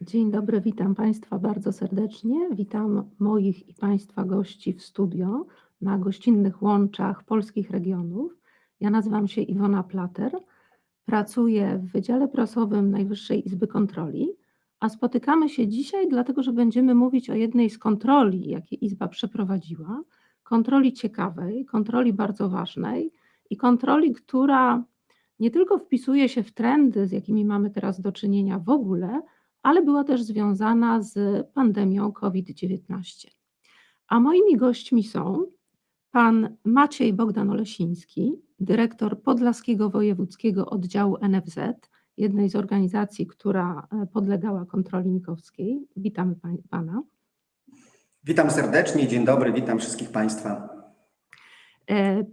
Dzień dobry, witam Państwa bardzo serdecznie. Witam moich i Państwa gości w studio na gościnnych łączach polskich regionów. Ja nazywam się Iwona Plater, pracuję w Wydziale Prasowym Najwyższej Izby Kontroli, a spotykamy się dzisiaj dlatego, że będziemy mówić o jednej z kontroli, jakie Izba przeprowadziła, kontroli ciekawej, kontroli bardzo ważnej i kontroli, która nie tylko wpisuje się w trendy, z jakimi mamy teraz do czynienia w ogóle, ale była też związana z pandemią COVID-19. A moimi gośćmi są pan Maciej Bogdan-Olesiński, dyrektor Podlaskiego Wojewódzkiego Oddziału NFZ, jednej z organizacji, która e, podlegała kontroli nikowskiej. Witamy pana. Witam serdecznie, dzień dobry, witam wszystkich państwa.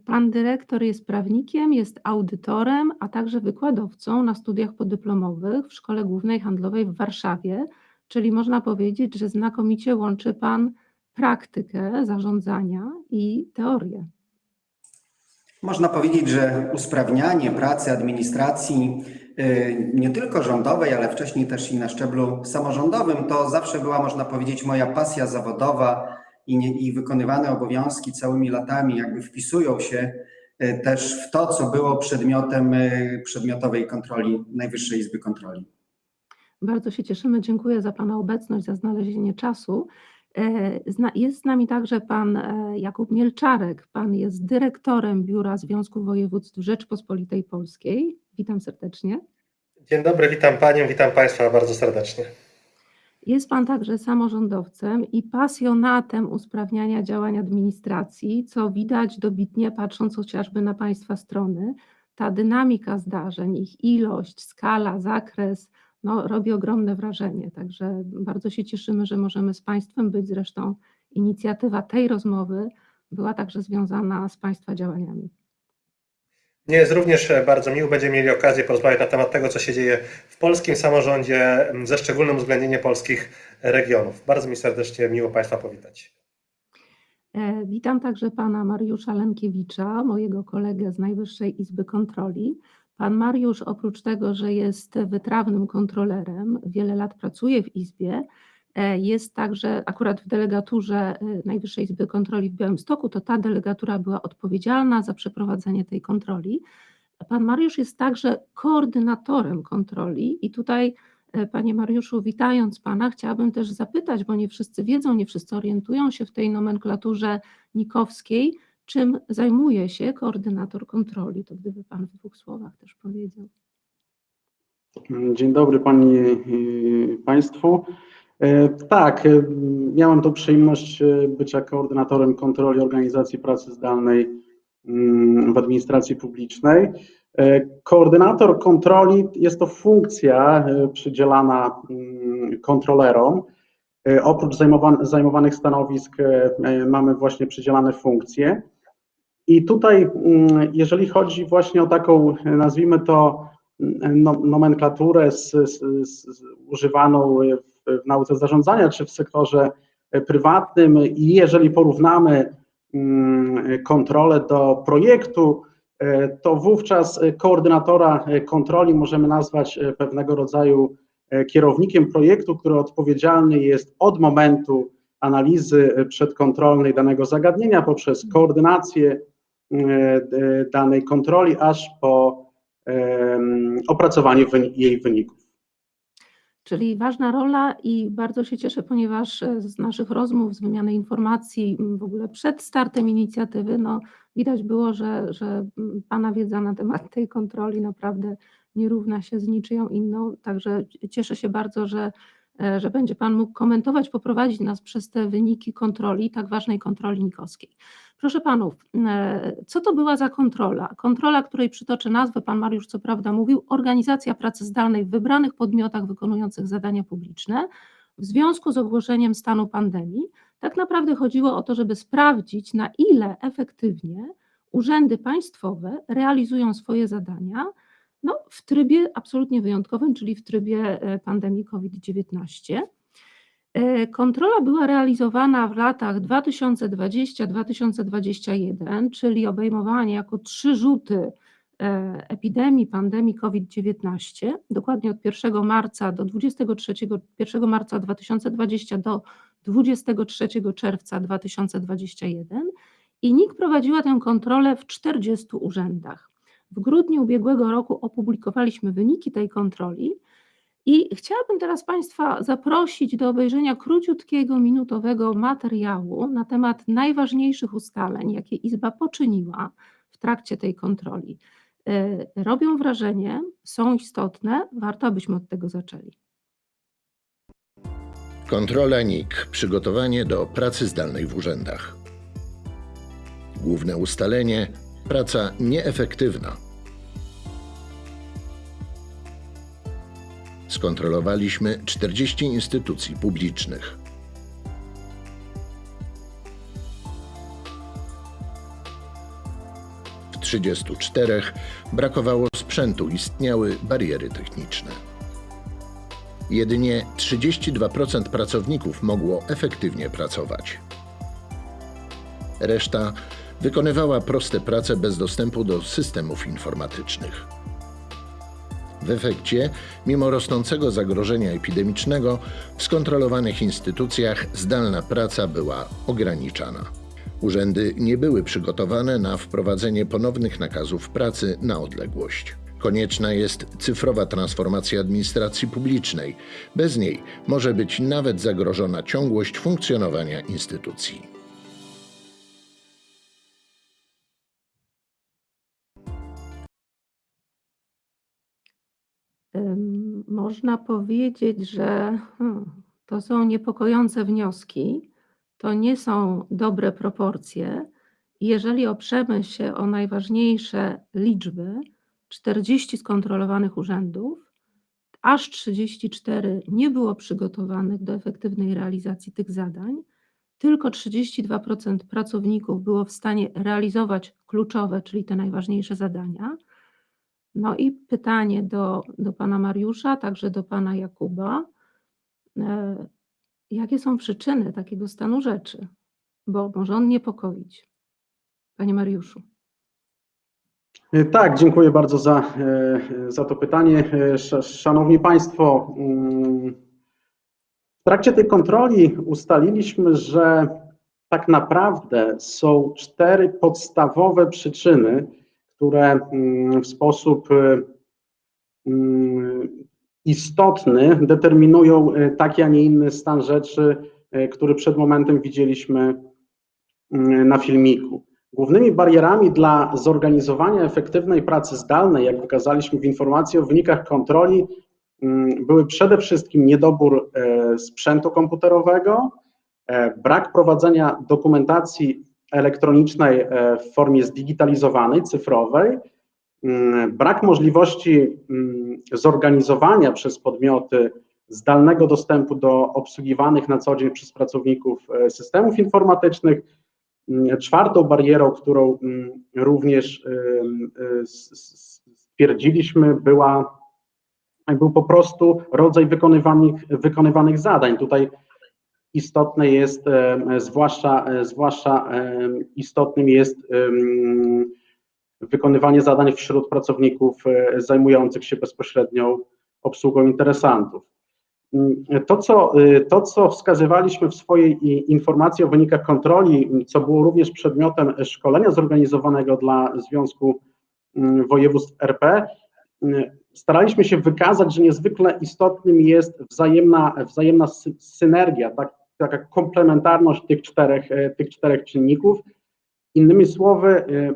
Pan dyrektor jest prawnikiem, jest audytorem, a także wykładowcą na studiach podyplomowych w Szkole Głównej Handlowej w Warszawie, czyli można powiedzieć, że znakomicie łączy Pan praktykę zarządzania i teorię. Można powiedzieć, że usprawnianie pracy administracji y, nie tylko rządowej, ale wcześniej też i na szczeblu samorządowym to zawsze była, można powiedzieć, moja pasja zawodowa i, nie, i wykonywane obowiązki całymi latami jakby wpisują się e, też w to, co było przedmiotem e, przedmiotowej kontroli Najwyższej Izby Kontroli. Bardzo się cieszymy, dziękuję za Pana obecność, za znalezienie czasu. E, jest z nami także Pan Jakub Mielczarek, Pan jest dyrektorem Biura Związku Województw Rzeczpospolitej Polskiej. Witam serdecznie. Dzień dobry, witam Panią, witam Państwa bardzo serdecznie. Jest Pan także samorządowcem i pasjonatem usprawniania działań administracji, co widać dobitnie patrząc chociażby na Państwa strony. Ta dynamika zdarzeń, ich ilość, skala, zakres no, robi ogromne wrażenie. Także bardzo się cieszymy, że możemy z Państwem być. Zresztą inicjatywa tej rozmowy była także związana z Państwa działaniami. Mnie jest również e, bardzo miło, będziemy mieli okazję porozmawiać na temat tego, co się dzieje w polskim samorządzie, ze szczególnym uwzględnieniem polskich regionów. Bardzo mi serdecznie miło Państwa powitać. E, witam także pana Mariusza Lenkiewicza, mojego kolegę z Najwyższej Izby Kontroli. Pan Mariusz, oprócz tego, że jest wytrawnym kontrolerem, wiele lat pracuje w Izbie, jest także akurat w delegaturze e, Najwyższej Izby Kontroli w Białymstoku, to ta delegatura była odpowiedzialna za przeprowadzenie tej kontroli. Pan Mariusz jest także koordynatorem kontroli i tutaj e, Panie Mariuszu, witając Pana, chciałabym też zapytać, bo nie wszyscy wiedzą, nie wszyscy orientują się w tej nomenklaturze nikowskiej, czym zajmuje się koordynator kontroli. To gdyby Pan w dwóch słowach też powiedział. Dzień dobry Pani Państwu. E, tak, e, miałem tą przyjemność e, bycia koordynatorem kontroli organizacji pracy zdalnej mm, w administracji publicznej. Koordynator kontroli jest to funkcja przydzielana mm, kontrolerom. Oprócz zajmowanych stanowisk mamy właśnie przydzielane funkcje. I tutaj, mm, jeżeli chodzi właśnie o taką, nazwijmy to, no, nomenklaturę z, z, z, używaną w nauce zarządzania czy w sektorze prywatnym i jeżeli porównamy mm, kontrolę do projektu, e, to wówczas koordynatora kontroli możemy nazwać e, pewnego rodzaju e, kierownikiem projektu, który odpowiedzialny jest od momentu analizy przedkontrolnej danego zagadnienia poprzez koordynację danej kontroli, aż po opracowanie jej wyników. Czyli ważna rola i bardzo się cieszę, ponieważ e, z naszych rozmów, z wymiany informacji, w ogóle przed startem inicjatywy, no, widać było, że, że Pana wiedza na temat tej kontroli naprawdę nie równa się z niczyją inną. Także cieszę się bardzo, że że będzie Pan mógł komentować, poprowadzić nas przez te wyniki kontroli, tak ważnej kontroli nikowskiej. Proszę Panów, e, co to była za kontrola? Kontrola, której przytoczę nazwę, Pan Mariusz co prawda mówił, organizacja pracy zdalnej w wybranych podmiotach wykonujących zadania publiczne w związku z ogłoszeniem stanu pandemii. Tak naprawdę chodziło o to, żeby sprawdzić, na ile efektywnie urzędy państwowe realizują swoje zadania, no, w trybie absolutnie wyjątkowym, czyli w trybie e, pandemii COVID-19. E, kontrola była realizowana w latach 2020-2021, czyli obejmowanie jako trzy rzuty e, epidemii, pandemii COVID-19, dokładnie od 1 marca do 23, 1 marca 2020 do 23 czerwca 2021 i NIK prowadziła tę kontrolę w 40 urzędach. W grudniu ubiegłego roku opublikowaliśmy wyniki tej kontroli i chciałabym teraz Państwa zaprosić do obejrzenia króciutkiego, minutowego materiału na temat najważniejszych ustaleń, jakie Izba poczyniła w trakcie tej kontroli. E, Robią wrażenie, są istotne, warto abyśmy od tego zaczęli. Kontrola NIK. Przygotowanie do pracy zdalnej w urzędach. Główne ustalenie: praca nieefektywna. Skontrolowaliśmy 40 instytucji publicznych. W 34 brakowało sprzętu, istniały bariery techniczne. Jedynie 32% pracowników mogło efektywnie pracować. Reszta wykonywała proste prace bez dostępu do systemów informatycznych. W efekcie, mimo rosnącego zagrożenia epidemicznego, w skontrolowanych instytucjach zdalna praca była ograniczana. Urzędy nie były przygotowane na wprowadzenie ponownych nakazów pracy na odległość. Konieczna jest cyfrowa transformacja administracji publicznej. Bez niej może być nawet zagrożona ciągłość funkcjonowania instytucji. Można powiedzieć, że hmm, to są niepokojące wnioski, to nie są dobre proporcje. Jeżeli oprzemy się o najważniejsze liczby, 40 skontrolowanych urzędów, aż 34 nie było przygotowanych do efektywnej realizacji tych zadań, tylko 32% pracowników było w stanie realizować kluczowe, czyli te najważniejsze zadania. No i pytanie do, do pana Mariusza, także do pana Jakuba. E, Jakie są przyczyny takiego stanu rzeczy? Bo może on niepokoić. Panie Mariuszu. E, Tak, dziękuję bardzo za, e, za to pytanie. Sz- Szanowni Państwo, mm, w trakcie tej kontroli ustaliliśmy, że tak naprawdę są cztery podstawowe przyczyny, które mm, w sposób e, mm, istotny determinują e, taki, a nie inny stan rzeczy, e, który przed momentem widzieliśmy mm, na filmiku. Głównymi barierami dla zorganizowania efektywnej pracy zdalnej, jak wykazaliśmy w informacji o wynikach kontroli, były przede wszystkim niedobór e, sprzętu komputerowego, e, brak prowadzenia dokumentacji elektronicznej e, w formie zdigitalizowanej, cyfrowej, mm, brak możliwości mm, zorganizowania przez podmioty zdalnego dostępu do obsługiwanych na co dzień przez pracowników e, systemów informatycznych, Mm, Czwartą barierą, którą również s- stwierdziliśmy, była, był po prostu rodzaj wykonywanych, wykonywanych zadań. Tutaj istotne jest, zwłaszcza, e, zwłaszcza istotnym jest wykonywanie zadań wśród pracowników e, zajmujących się bezpośrednią obsługą interesantów. Mm, To co, y, to, co wskazywaliśmy w swojej informacji o wynikach kontroli, co było również przedmiotem szkolenia zorganizowanego dla Związku Województw RP, staraliśmy się wykazać, że niezwykle istotnym jest wzajemna, wzajemna sy- synergia, tak, taka komplementarność tych czterech, e, tych czterech czynników. Innymi słowy, y,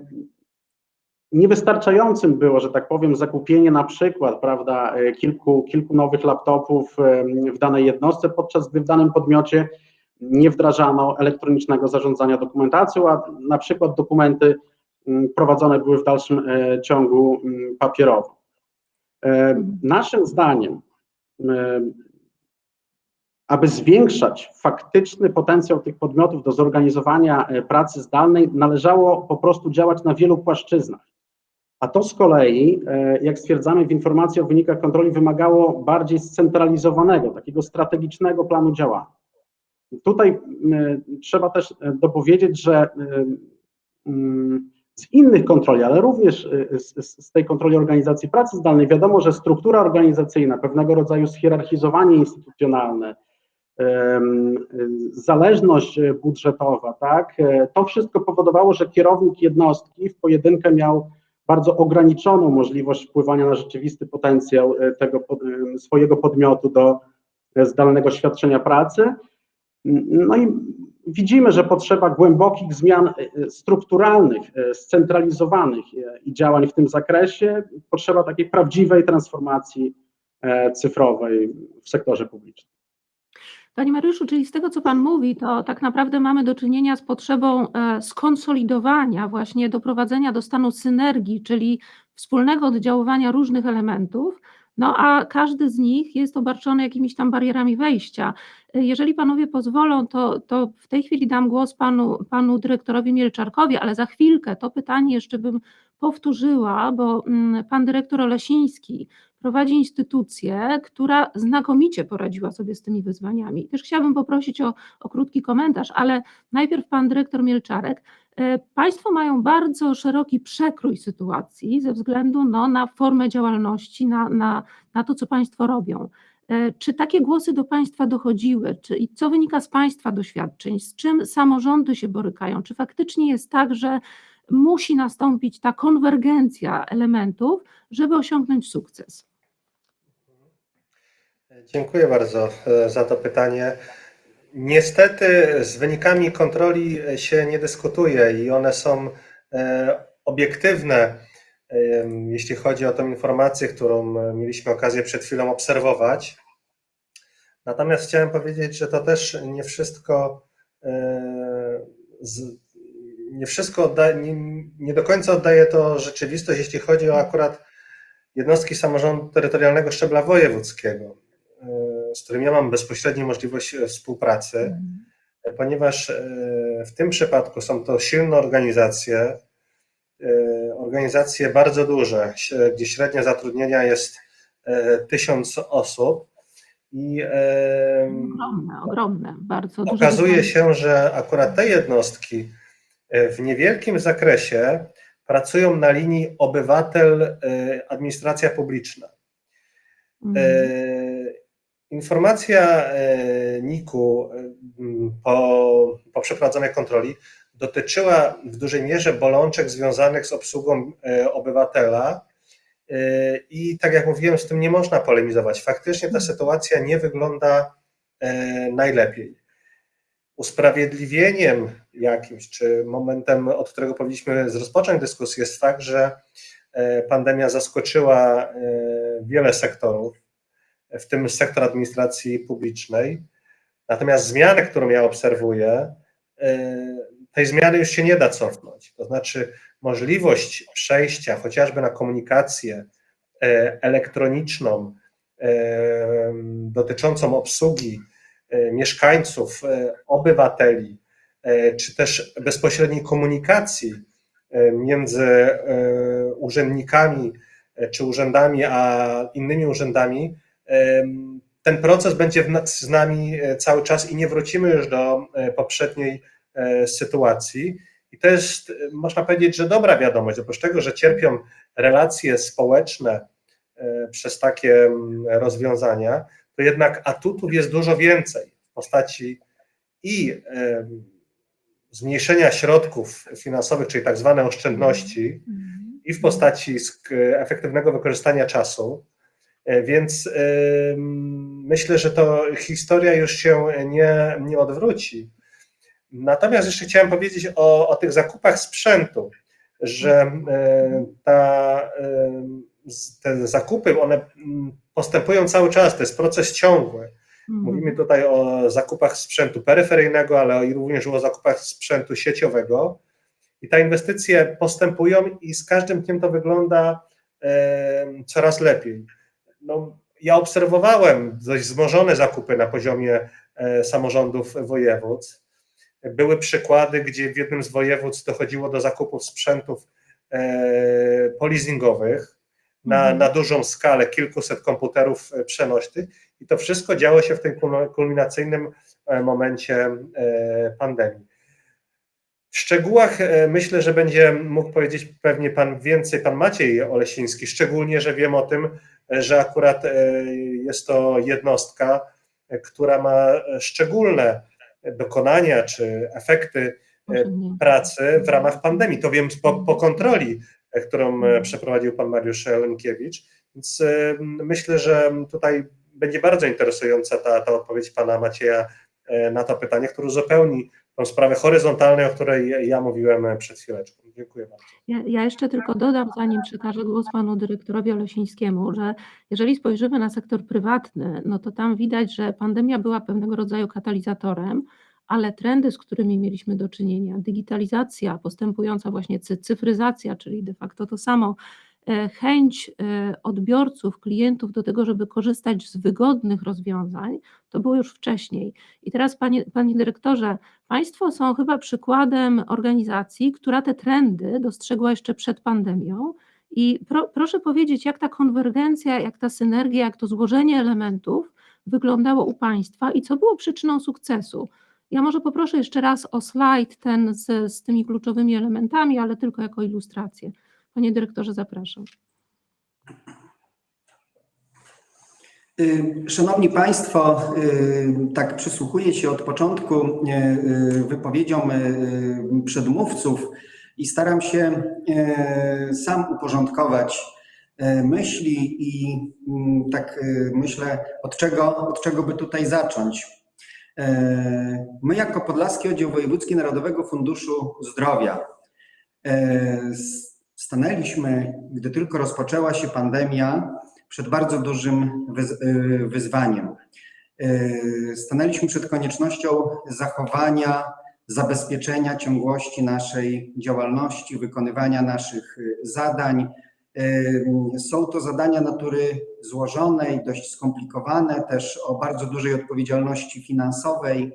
niewystarczającym było, że tak powiem, zakupienie na przykład, prawda, e, kilku, kilku nowych laptopów w danej jednostce, podczas gdy w danym podmiocie nie wdrażano elektronicznego zarządzania dokumentacją, a na przykład dokumenty mm, prowadzone były w dalszym e, ciągu mm, papierowo. E, Naszym zdaniem, e, aby zwiększać faktyczny potencjał tych podmiotów do zorganizowania e, pracy zdalnej, należało po prostu działać na wielu płaszczyznach. A to z kolei, e, jak stwierdzamy w informacji o wynikach kontroli, wymagało bardziej scentralizowanego, takiego strategicznego planu działania. Tutaj trzeba też e, dopowiedzieć, że z innych kontroli, ale również z, tej kontroli organizacji pracy zdalnej, wiadomo, że struktura organizacyjna, pewnego rodzaju schierarchizowanie instytucjonalne, zależność budżetowa, tak, e, to wszystko powodowało, że kierownik jednostki w pojedynkę miał bardzo ograniczoną możliwość wpływania na rzeczywisty potencjał e, tego em, swojego podmiotu do e, zdalnego świadczenia pracy. No i widzimy, że potrzeba głębokich zmian e, strukturalnych, e, scentralizowanych e, i działań w tym zakresie, potrzeba takiej prawdziwej transformacji e, cyfrowej w sektorze publicznym. Panie Mariuszu, czyli z tego, co Pan mówi, to tak naprawdę mamy do czynienia z potrzebą e, skonsolidowania, właśnie doprowadzenia do stanu synergii, czyli wspólnego oddziaływania różnych elementów, no a każdy z nich jest obarczony jakimiś tam barierami wejścia. E, Jeżeli Panowie pozwolą, to, to w tej chwili dam głos panu, panu dyrektorowi Mielczarkowi, ale za chwilkę to pytanie jeszcze bym powtórzyła, bo mm, Pan dyrektor Olesiński prowadzi instytucję, która znakomicie poradziła sobie z tymi wyzwaniami. Też chciałabym poprosić o, o krótki komentarz, ale najpierw pan dyrektor Mielczarek. E, Państwo mają bardzo szeroki przekrój sytuacji ze względu no, na formę działalności, na, na, na to, co Państwo robią. E, Czy takie głosy do Państwa dochodziły? Czy, I co wynika z Państwa doświadczeń? Z czym samorządy się borykają? Czy faktycznie jest tak, że musi nastąpić ta konwergencja elementów, żeby osiągnąć sukces? Dziękuję bardzo e, za to pytanie. Niestety z wynikami kontroli się nie dyskutuje i one są e, obiektywne, e, jeśli chodzi o tę informację, którą e, mieliśmy okazję przed chwilą obserwować. Natomiast chciałem powiedzieć, że to też nie wszystko, e, nie wszystko nie, nie do końca oddaje to rzeczywistość, jeśli chodzi o akurat jednostki samorządu terytorialnego szczebla wojewódzkiego, e, z którym ja mam bezpośrednią możliwość współpracy, ponieważ e, w tym przypadku są to silne organizacje, e, organizacje bardzo duże, gdzie średnia zatrudnienia jest e, tysiąc osób i Ogromne, ogromne, bardzo duże. okazuje się, że akurat te jednostki w niewielkim zakresie pracują na linii obywatel-administracja publiczna. Mhm. Informacja e, NIK-u e, m, po, po przeprowadzonej kontroli dotyczyła w dużej mierze bolączek związanych z obsługą e, obywatela. E, I tak jak mówiłem, z tym nie można polemizować. Faktycznie ta sytuacja nie wygląda najlepiej. Usprawiedliwieniem jakimś, czy momentem, od którego powinniśmy rozpocząć dyskusję, jest fakt, że pandemia zaskoczyła wiele sektorów, w tym sektor administracji publicznej. Natomiast zmiany, którą ja obserwuję, e, tej zmiany już się nie da cofnąć. To znaczy, możliwość przejścia chociażby na komunikację e, elektroniczną e, dotyczącą obsługi mieszkańców, obywateli, czy też bezpośredniej komunikacji między urzędnikami czy urzędami a innymi urzędami, ten proces będzie z nami e, cały czas i nie wrócimy już do e, poprzedniej e, sytuacji. I to jest, można powiedzieć, że dobra wiadomość, oprócz tego, że cierpią relacje społeczne przez takie rozwiązania, to jednak atutów jest dużo więcej w postaci i zmniejszenia środków finansowych, czyli tak zwane oszczędności, Mhm. i w postaci efektywnego wykorzystania czasu. E, Więc myślę, że to historia już się nie, nie odwróci. Natomiast jeszcze chciałem powiedzieć o, o tych zakupach sprzętu, że e, ta, te zakupy, one mm, postępują cały czas, to jest proces ciągły. Mhm. Mówimy tutaj o zakupach sprzętu peryferyjnego, ale również o zakupach sprzętu sieciowego. I te inwestycje postępują i z każdym dniem to wygląda coraz lepiej. No, ja obserwowałem dość wzmożone zakupy na poziomie e, samorządów województw. Były przykłady, gdzie w jednym z województw dochodziło do zakupów sprzętów e, polizingowych na, Mhm. na dużą skalę, kilkuset komputerów e, przenośnych i to wszystko działo się w tym kulminacyjnym momencie pandemii. W szczegółach e, myślę, że będzie mógł powiedzieć pewnie pan więcej, pan Maciej Olesiński, szczególnie, że wiem o tym, e, że akurat e, jest to jednostka, która ma szczególne dokonania czy efekty pracy w ramach pandemii. To wiem po, po kontroli, którą e, przeprowadził pan Mariusz Lenkiewicz. Więc myślę, że tutaj będzie bardzo interesująca ta, ta odpowiedź pana Macieja na to pytanie, które uzupełni tą sprawę horyzontalnej, o której ja mówiłem e, przed chwileczką. Dziękuję bardzo. Ja, ja jeszcze tylko dodam, zanim przekażę głos panu dyrektorowi Olesińskiemu, że jeżeli spojrzymy na sektor prywatny, no to tam widać, że pandemia była pewnego rodzaju katalizatorem, ale trendy, z którymi mieliśmy do czynienia, digitalizacja, postępująca właśnie cy- cyfryzacja, czyli de facto to samo, chęć e, odbiorców, klientów do tego, żeby korzystać z wygodnych rozwiązań, to było już wcześniej. I teraz, panie, panie dyrektorze, Państwo są chyba przykładem organizacji, która te trendy dostrzegła jeszcze przed pandemią. I pro, proszę powiedzieć, jak ta konwergencja, jak ta synergia, jak to złożenie elementów wyglądało u Państwa i co było przyczyną sukcesu? Ja może poproszę jeszcze raz o slajd ten z, z tymi kluczowymi elementami, ale tylko jako ilustrację. Panie dyrektorze, zapraszam. Y, Szanowni Państwo, y, tak przysłuchuję się od początku y, wypowiedziom przedmówców i staram się sam uporządkować myśli i mm, tak myślę, od czego, od czego by tutaj zacząć. My jako Podlaski Oddział Wojewódzki Narodowego Funduszu Zdrowia stanęliśmy, gdy tylko rozpoczęła się pandemia, przed bardzo dużym y, wyzwaniem. Y, Stanęliśmy przed koniecznością zachowania, zabezpieczenia ciągłości naszej działalności, wykonywania naszych y, zadań. Są to zadania natury złożonej, dość skomplikowane, też o bardzo dużej odpowiedzialności finansowej.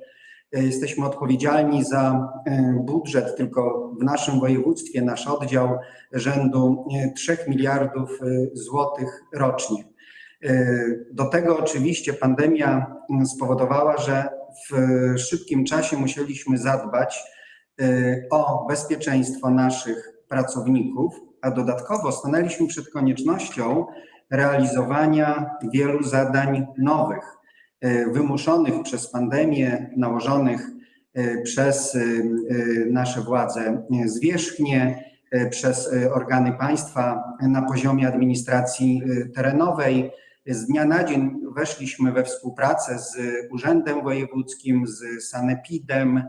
Y, Jesteśmy odpowiedzialni za y, budżet tylko w naszym województwie, nasz oddział rzędu y, 3 miliardów y, złotych rocznie. Do tego oczywiście pandemia spowodowała, że w szybkim czasie musieliśmy zadbać o bezpieczeństwo naszych pracowników, a dodatkowo stanęliśmy przed koniecznością realizowania wielu zadań nowych, wymuszonych przez pandemię, nałożonych y, przez y, nasze władze zwierzchnie, przez organy państwa na poziomie administracji terenowej. Z dnia na dzień weszliśmy we współpracę z Urzędem Wojewódzkim, z Sanepidem.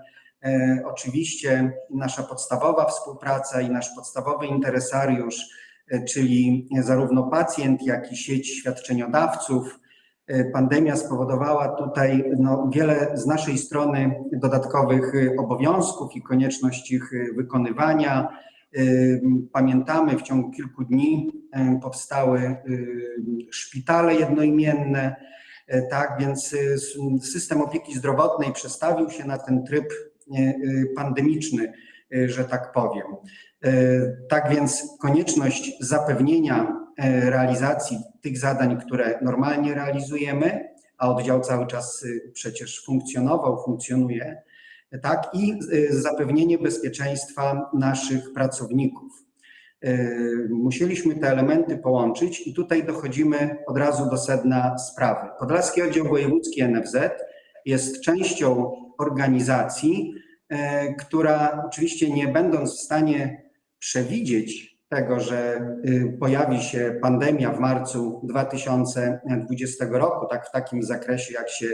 E, Oczywiście nasza podstawowa współpraca i nasz podstawowy interesariusz, e, czyli zarówno pacjent, jak i sieć świadczeniodawców. E, Pandemia spowodowała tutaj no, wiele z naszej strony dodatkowych e, obowiązków i konieczność ich e, wykonywania. Pamiętamy, w ciągu kilku dni powstały szpitale jednoimienne, tak więc system opieki zdrowotnej przestawił się na ten tryb pandemiczny, że tak powiem. Tak więc konieczność zapewnienia realizacji tych zadań, które normalnie realizujemy, a oddział cały czas y, przecież funkcjonował, funkcjonuje, tak, i y, zapewnienie bezpieczeństwa naszych pracowników. Y, Musieliśmy te elementy połączyć i tutaj dochodzimy od razu do sedna sprawy. Podlaski Oddział Wojewódzki NFZ jest częścią organizacji, y, która oczywiście nie będąc w stanie przewidzieć tego, że y, pojawi się pandemia w marcu 2020 roku, tak w takim zakresie, jak się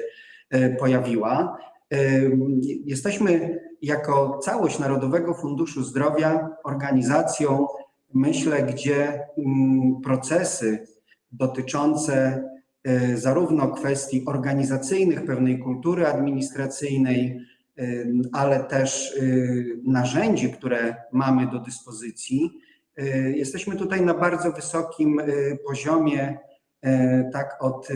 y, pojawiła, y, Jesteśmy jako całość Narodowego Funduszu Zdrowia organizacją, myślę, gdzie mm, procesy dotyczące zarówno kwestii organizacyjnych, pewnej kultury administracyjnej, ale też narzędzi, które mamy do dyspozycji, jesteśmy tutaj na bardzo wysokim y, poziomie, y, tak od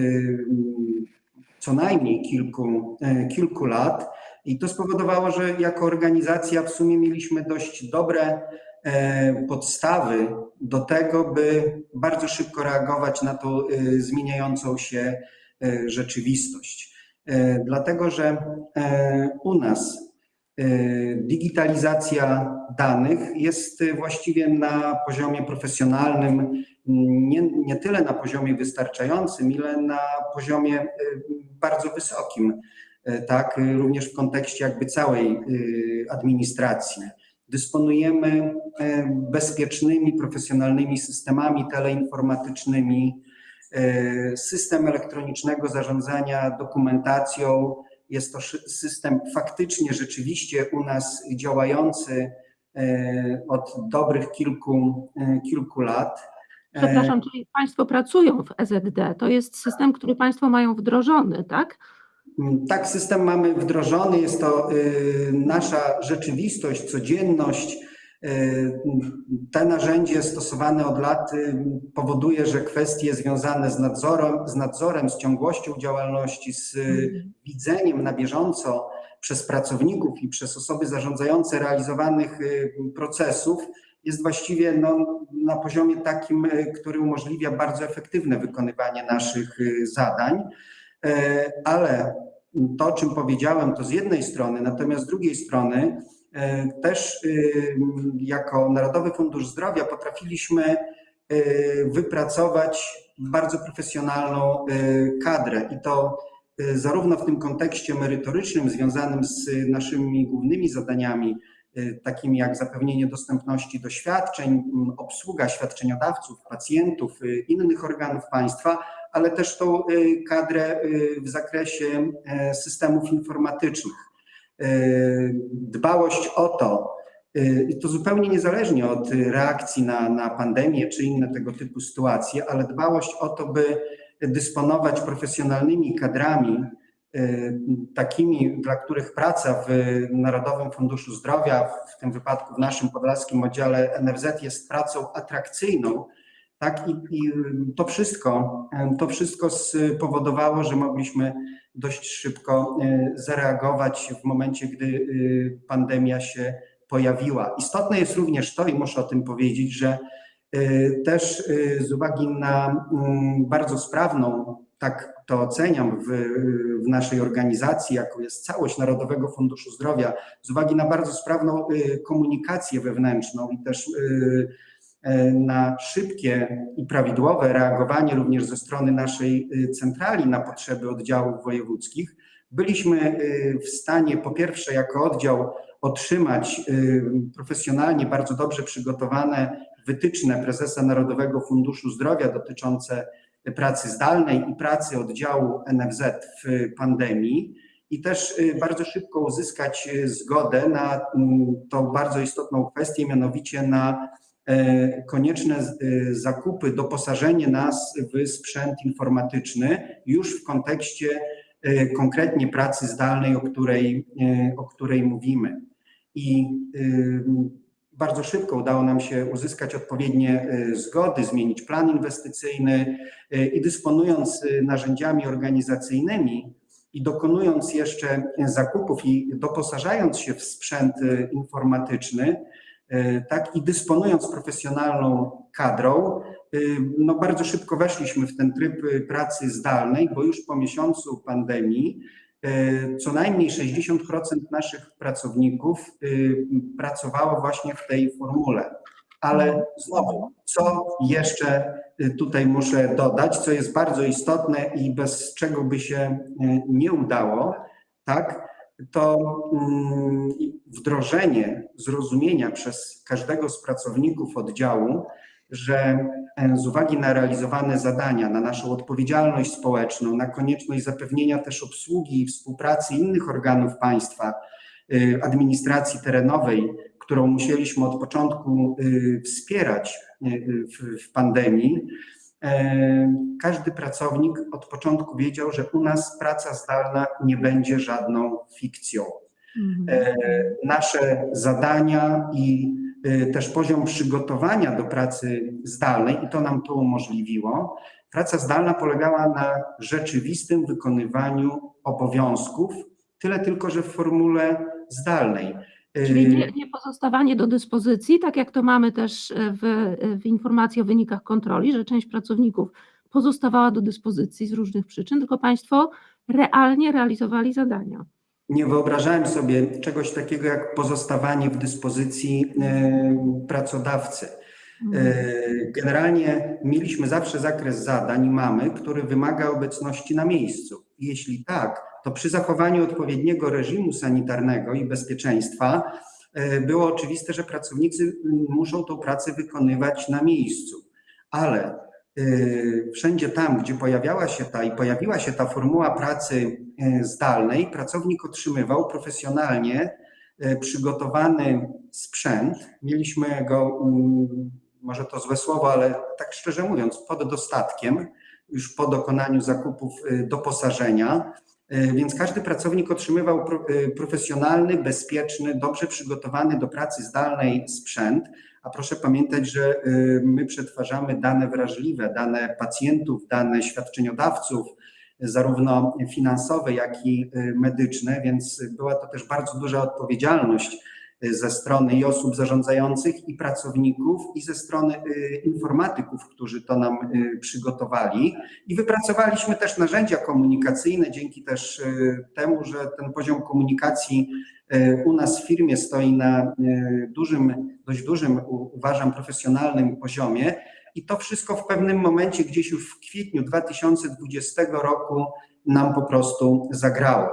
co najmniej kilku, kilku lat. I to spowodowało, że jako organizacja w sumie mieliśmy dość dobre e, podstawy do tego, by bardzo szybko reagować na tą e, zmieniającą się e, rzeczywistość. E, Dlatego, że e, u nas Digitalizacja danych jest y, właściwie na poziomie profesjonalnym, nie, nie tyle na poziomie wystarczającym, ile na poziomie y, bardzo wysokim, tak, również w kontekście jakby całej administracji. Dysponujemy bezpiecznymi, profesjonalnymi systemami teleinformatycznymi, system elektronicznego zarządzania dokumentacją, jest to system faktycznie, rzeczywiście u nas działający e, od dobrych kilku, e, kilku lat. E, Przepraszam, czyli Państwo pracują w EZD. To jest system, który Państwo mają wdrożony, tak? Mm, Tak, system mamy wdrożony, jest to y, nasza rzeczywistość, codzienność. Y, Te narzędzie stosowane od lat y, powoduje, że kwestie związane z nadzorem, z nadzorem, z ciągłością działalności, z y, widzeniem na bieżąco przez pracowników i przez osoby zarządzające realizowanych y, procesów jest właściwie no, na poziomie takim, który umożliwia bardzo efektywne wykonywanie naszych zadań. E, Ale to, o czym powiedziałem, to z jednej strony, natomiast z drugiej strony e, też y, jako Narodowy Fundusz Zdrowia potrafiliśmy y, wypracować bardzo profesjonalną y, kadrę i to zarówno w tym kontekście merytorycznym związanym z naszymi głównymi zadaniami, takimi jak zapewnienie dostępności do świadczeń, obsługa świadczeniodawców, pacjentów, innych organów państwa, ale też tą kadrę w zakresie e, systemów informatycznych. Y, Dbałość o to, y, i to zupełnie niezależnie od reakcji na, na pandemię czy inne tego typu sytuacje, ale dbałość o to, by dysponować profesjonalnymi kadrami, y, takimi, dla których praca w Narodowym Funduszu Zdrowia, w tym wypadku w naszym podlaskim oddziale NFZ jest pracą atrakcyjną, tak, i, i to wszystko, to wszystko spowodowało, że mogliśmy dość szybko e, zareagować w momencie, gdy e, pandemia się pojawiła. Istotne jest również to, i muszę o tym powiedzieć, że e, też z uwagi na mm, bardzo sprawną, tak to oceniam w, w naszej organizacji, jaką jest całość Narodowego Funduszu Zdrowia, z uwagi na bardzo sprawną komunikację wewnętrzną i też na szybkie i prawidłowe reagowanie również ze strony naszej y, centrali na potrzeby oddziałów wojewódzkich, byliśmy y, w stanie po pierwsze jako oddział otrzymać profesjonalnie bardzo dobrze przygotowane wytyczne prezesa Narodowego Funduszu Zdrowia dotyczące pracy zdalnej i pracy oddziału NFZ w pandemii i też bardzo szybko uzyskać zgodę na tą bardzo istotną kwestię, mianowicie na e, konieczne z- y, zakupy, doposażenie nas w sprzęt informatyczny już w kontekście e, konkretnie pracy zdalnej, o której, e, o której mówimy. I bardzo szybko udało nam się uzyskać odpowiednie e, zgody, zmienić plan inwestycyjny e, i dysponując e, narzędziami organizacyjnymi i dokonując jeszcze zakupów i doposażając się w sprzęt e, informatyczny, e, tak i dysponując profesjonalną kadrą, e, no bardzo szybko weszliśmy w ten tryb e, pracy zdalnej, bo już po miesiącu pandemii e, co najmniej 60% naszych pracowników e, pracowało właśnie w tej formule. Ale znowu, co jeszcze tutaj muszę dodać, co jest bardzo istotne i bez czego by się nie udało, tak, to mm, wdrożenie zrozumienia przez każdego z pracowników oddziału, że e, z uwagi na realizowane zadania, na naszą odpowiedzialność społeczną, na konieczność zapewnienia też obsługi i współpracy innych organów państwa, y, administracji terenowej, którą musieliśmy od początku y, wspierać y, w, pandemii, każdy pracownik od początku wiedział, że u nas praca zdalna nie będzie żadną fikcją. E, Nasze zadania i y, też poziom przygotowania do pracy zdalnej, i to nam to umożliwiło, praca zdalna polegała na rzeczywistym wykonywaniu obowiązków, tyle tylko, że w formule zdalnej. Czyli nie, nie pozostawanie do dyspozycji, tak jak to mamy też e, w, w informacji o wynikach kontroli, że część pracowników pozostawała do dyspozycji z różnych przyczyn, tylko Państwo realnie realizowali zadania. nie wyobrażałem sobie czegoś takiego jak pozostawanie w dyspozycji e, pracodawcy. E, Generalnie mieliśmy zawsze zakres zadań i mamy, który wymaga obecności na miejscu. Jeśli tak, to przy zachowaniu odpowiedniego reżimu sanitarnego i bezpieczeństwa e, było oczywiste, że pracownicy muszą tą pracę wykonywać na miejscu. Ale e, wszędzie tam, gdzie pojawiała się ta i pojawiła się ta formuła pracy e, zdalnej, pracownik otrzymywał profesjonalnie przygotowany sprzęt. Mieliśmy go, może to złe słowo, ale tak szczerze mówiąc, pod dostatkiem, już po dokonaniu zakupów doposażenia. E, Więc każdy pracownik otrzymywał e, profesjonalny, bezpieczny, dobrze przygotowany do pracy zdalnej sprzęt. A proszę pamiętać, że e, my przetwarzamy dane wrażliwe, dane pacjentów, dane świadczeniodawców, zarówno finansowe, jak i medyczne, więc była to też bardzo duża odpowiedzialność ze strony i osób zarządzających, i pracowników, i ze strony e, informatyków, którzy to nam e, przygotowali. I wypracowaliśmy też narzędzia komunikacyjne, dzięki też e, temu, że ten poziom komunikacji u nas w firmie stoi na dużym, dość dużym, uważam, profesjonalnym poziomie. I to wszystko w pewnym momencie, gdzieś już w kwietniu 2020 roku, nam po prostu zagrało.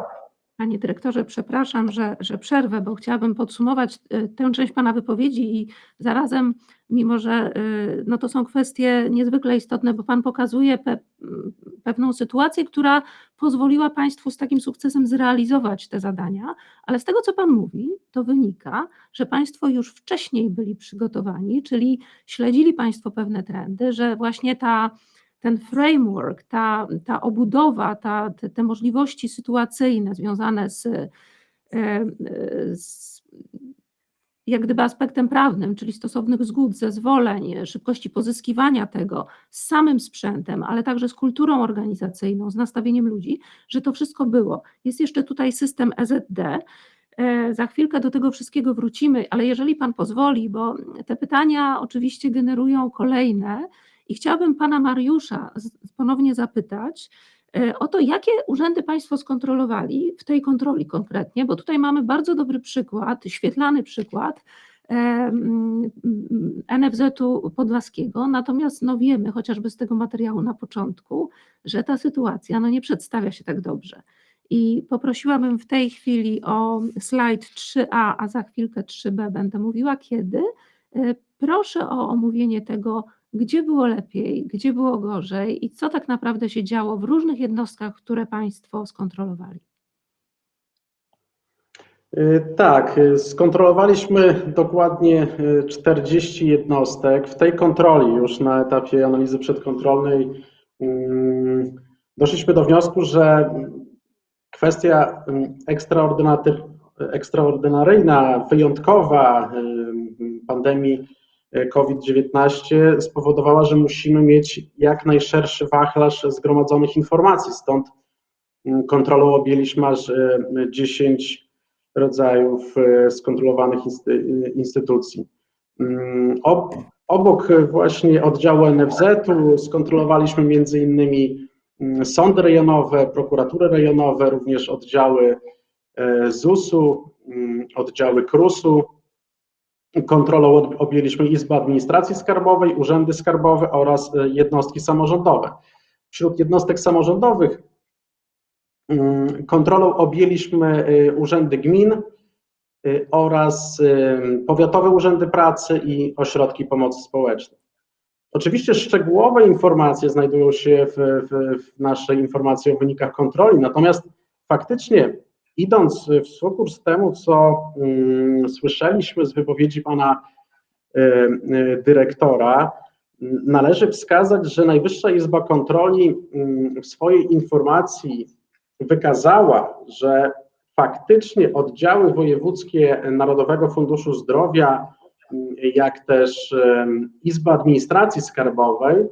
Panie dyrektorze, przepraszam, że, że przerwę, bo chciałabym podsumować y, tę część Pana wypowiedzi i zarazem, mimo że y, no to są kwestie niezwykle istotne, bo Pan pokazuje pe, m, pewną sytuację, która pozwoliła Państwu z takim sukcesem zrealizować te zadania, ale z tego, co Pan mówi, to wynika, że Państwo już wcześniej byli przygotowani, czyli śledzili Państwo pewne trendy, że właśnie ta ten framework, ta, ta obudowa, ta, te, te możliwości sytuacyjne związane z, e, e, z jak gdyby aspektem prawnym, czyli stosownych zgód, zezwoleń, szybkości pozyskiwania tego z samym sprzętem, ale także z kulturą organizacyjną, z nastawieniem ludzi, że to wszystko było. Jest jeszcze tutaj system EZD. E, Za chwilkę do tego wszystkiego wrócimy, ale jeżeli Pan pozwoli, bo te pytania oczywiście generują kolejne, i chciałabym pana Mariusza ponownie zapytać e, o to, jakie urzędy państwo skontrolowali w tej kontroli konkretnie, bo tutaj mamy bardzo dobry przykład, świetlany przykład e, NFZ-u Podlaskiego, natomiast no wiemy chociażby z tego materiału na początku, że ta sytuacja no nie przedstawia się tak dobrze. I poprosiłabym w tej chwili o slajd 3a, a za chwilkę 3b będę mówiła kiedy. E, Proszę o omówienie tego, gdzie było lepiej, gdzie było gorzej i co tak naprawdę się działo w różnych jednostkach, które Państwo skontrolowali. Y, Tak, y, skontrolowaliśmy dokładnie y, 40 jednostek. W tej kontroli, już na etapie analizy przedkontrolnej, mm, doszliśmy do wniosku, że kwestia mm, ekstraordynaryjna, wyjątkowa y, pandemii y, COVID-19 spowodowała, że musimy mieć jak najszerszy wachlarz zgromadzonych informacji. Stąd mm, kontrolą objęliśmy aż y, 10 rodzajów e, skontrolowanych insty- instytucji. Mm, ob- Obok właśnie oddziału NFZ-u skontrolowaliśmy między innymi mm, sądy rejonowe, prokuratury rejonowe, również oddziały e, ZUS-u, oddziały KRUS-u. Kontrolą objęliśmy Izbę Administracji Skarbowej, urzędy skarbowe oraz e, jednostki samorządowe. Wśród jednostek samorządowych Mm, Kontrolą objęliśmy y, urzędy gmin y, oraz powiatowe urzędy pracy i ośrodki pomocy społecznej. Oczywiście szczegółowe informacje znajdują się w, w, w naszej informacji o wynikach kontroli, natomiast faktycznie idąc w sukurs temu, co mm, słyszeliśmy z wypowiedzi pana y, y, dyrektora, należy wskazać, że Najwyższa Izba Kontroli mm, w swojej informacji wykazała, że faktycznie oddziały wojewódzkie Narodowego Funduszu Zdrowia, jak też Izba Administracji Skarbowej,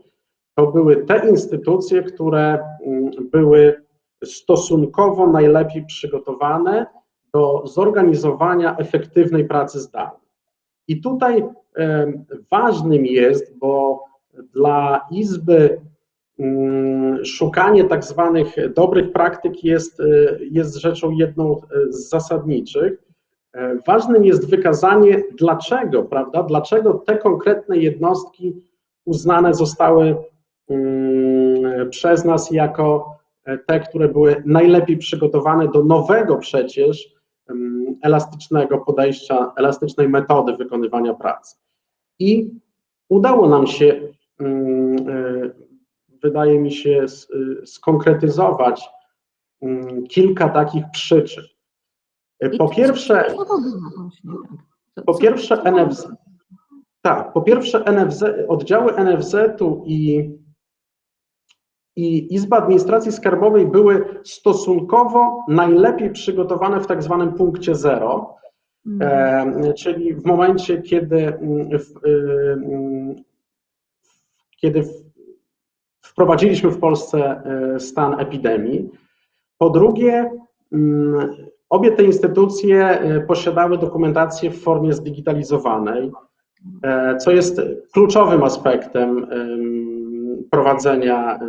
to były te instytucje, które mm, były stosunkowo najlepiej przygotowane do zorganizowania efektywnej pracy zdalnej. I tutaj ważnym jest, bo dla Izby mm, szukanie tak zwanych dobrych praktyk jest, y, jest rzeczą jedną y, z zasadniczych. E, Ważnym jest wykazanie, dlaczego, prawda, dlaczego te konkretne jednostki uznane zostały mm, przez nas jako e, te, które były najlepiej przygotowane do nowego przecież elastycznego podejścia, elastycznej metody wykonywania pracy. I udało nam się, e, wydaje mi się, y, skonkretyzować kilka takich przyczyn. E, Po pierwsze, tak? Po pierwsze NFZ. Tak, po pierwsze NFZ, oddziały NFZ-u i, i Izba Administracji Skarbowej były stosunkowo najlepiej przygotowane w tak zwanym punkcie zero, Mhm. e, czyli w momencie, kiedy, mm, w, y, mm, kiedy wprowadziliśmy w Polsce e, stan epidemii. Po drugie, mm, obie te instytucje e, posiadały dokumentację w formie zdigitalizowanej, e, co jest kluczowym aspektem em, prowadzenia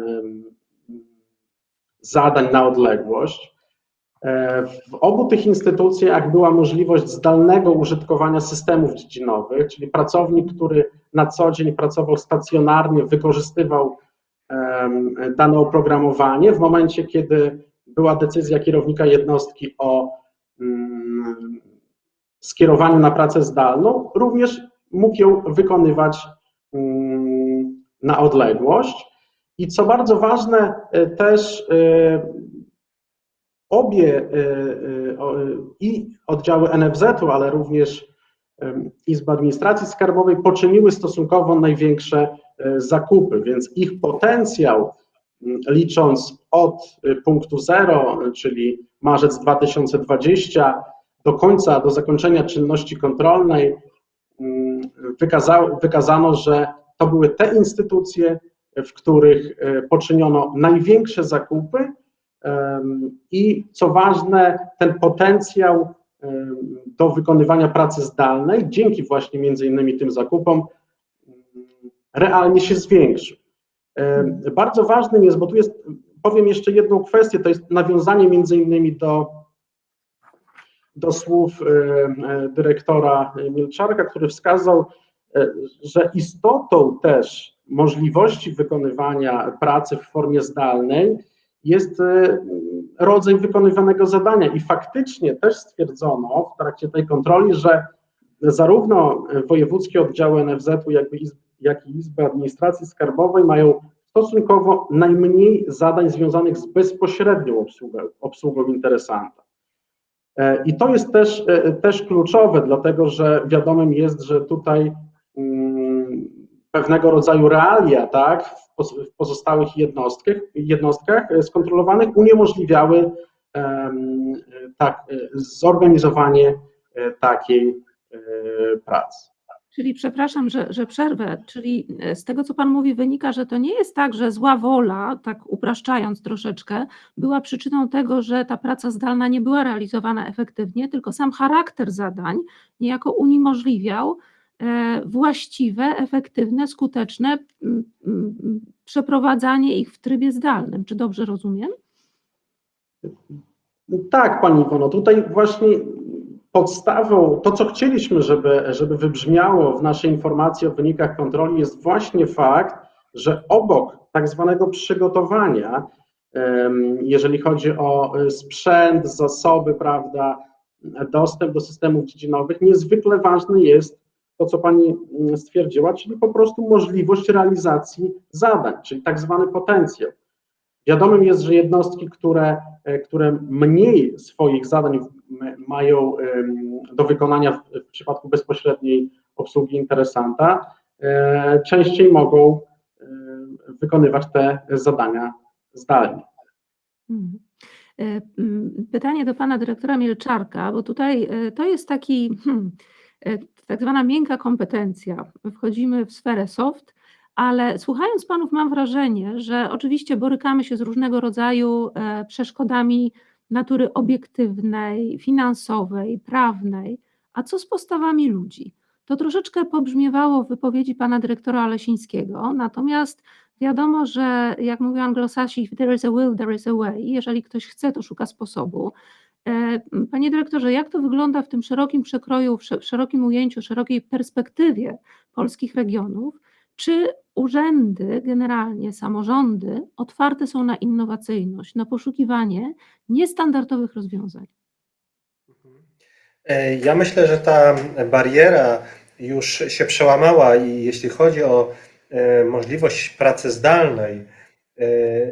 zadań na odległość. E, W obu tych instytucjach była możliwość zdalnego użytkowania systemów dziedzinowych, czyli pracownik, który na co dzień pracował stacjonarnie, wykorzystywał dane oprogramowanie. W momencie, kiedy była decyzja kierownika jednostki o mm, skierowaniu na pracę zdalną, również mógł ją wykonywać mm, na odległość. I co bardzo ważne, e, też e, obie e, i oddziały NFZ-u, ale również Izba Administracji Skarbowej poczyniły stosunkowo największe zakupy, więc ich potencjał, licząc od punktu zero, czyli marzec 2020 do końca, do zakończenia czynności kontrolnej, wykazało, wykazano, że to były te instytucje, w których e, poczyniono największe zakupy i co ważne, ten potencjał do wykonywania pracy zdalnej, dzięki właśnie między innymi tym zakupom, realnie się zwiększył. Bardzo ważnym jest, bo tu jest, powiem jeszcze jedną kwestię, to jest nawiązanie między innymi do do słów e, dyrektora Milczarka, który wskazał, e, że istotą też możliwości wykonywania pracy w formie zdalnej jest e, rodzaj wykonywanego zadania i faktycznie też stwierdzono w trakcie tej kontroli, że zarówno wojewódzkie oddziały NFZ-u, jak i, Izby Administracji Skarbowej mają stosunkowo najmniej zadań związanych z bezpośrednią obsługą, obsługą interesanta. E, I to jest też, e, też kluczowe, dlatego że wiadomym jest, że tutaj mm, pewnego rodzaju realia tak, w pozostałych jednostkach, jednostkach e, skontrolowanych uniemożliwiały em, tak, e, zorganizowanie e, takiej pracy. Czyli przepraszam, że, że przerwę, czyli z tego, co Pan mówi, wynika, że to nie jest tak, że zła wola, tak upraszczając troszeczkę, była przyczyną tego, że ta praca zdalna nie była realizowana efektywnie, tylko sam charakter zadań niejako uniemożliwiał właściwe, efektywne, skuteczne przeprowadzanie ich w trybie zdalnym. Czy dobrze rozumiem? Tak, Pani Iwono, tutaj właśnie podstawą, to co chcieliśmy, żeby, żeby wybrzmiało w naszej informacji o wynikach kontroli jest właśnie fakt, że obok tak zwanego przygotowania, jeżeli chodzi o y, sprzęt, zasoby, prawda, dostęp do systemów dziedzinowych, niezwykle ważny jest to, co Pani mm, stwierdziła, czyli po prostu możliwość realizacji zadań, czyli tak zwany potencjał. Wiadomym jest, że jednostki, które, e, które mniej swoich zadań mają do wykonania w, przypadku bezpośredniej obsługi interesanta, e, częściej mogą e, wykonywać te zadania zdalnie. Mhm. Pytanie do pana dyrektora Mielczarka, bo tutaj to jest taki, hmm, tak zwana miękka kompetencja. Wchodzimy w sferę soft, ale słuchając panów mam wrażenie, że oczywiście borykamy się z różnego rodzaju e, przeszkodami natury obiektywnej, finansowej, prawnej, a co z postawami ludzi? To troszeczkę pobrzmiewało w wypowiedzi pana dyrektora Lesińskiego, natomiast Wiadomo, że jak mówią anglosasi, there is a will, there is a way. Jeżeli ktoś chce, to szuka sposobu. E, Panie dyrektorze, jak to wygląda w tym szerokim przekroju, w sze- szerokim ujęciu, szerokiej perspektywie polskich regionów? Czy urzędy, generalnie samorządy, otwarte są na innowacyjność, na poszukiwanie niestandardowych rozwiązań? E, Ja myślę, że ta bariera już się przełamała i jeśli chodzi o e, możliwość pracy zdalnej,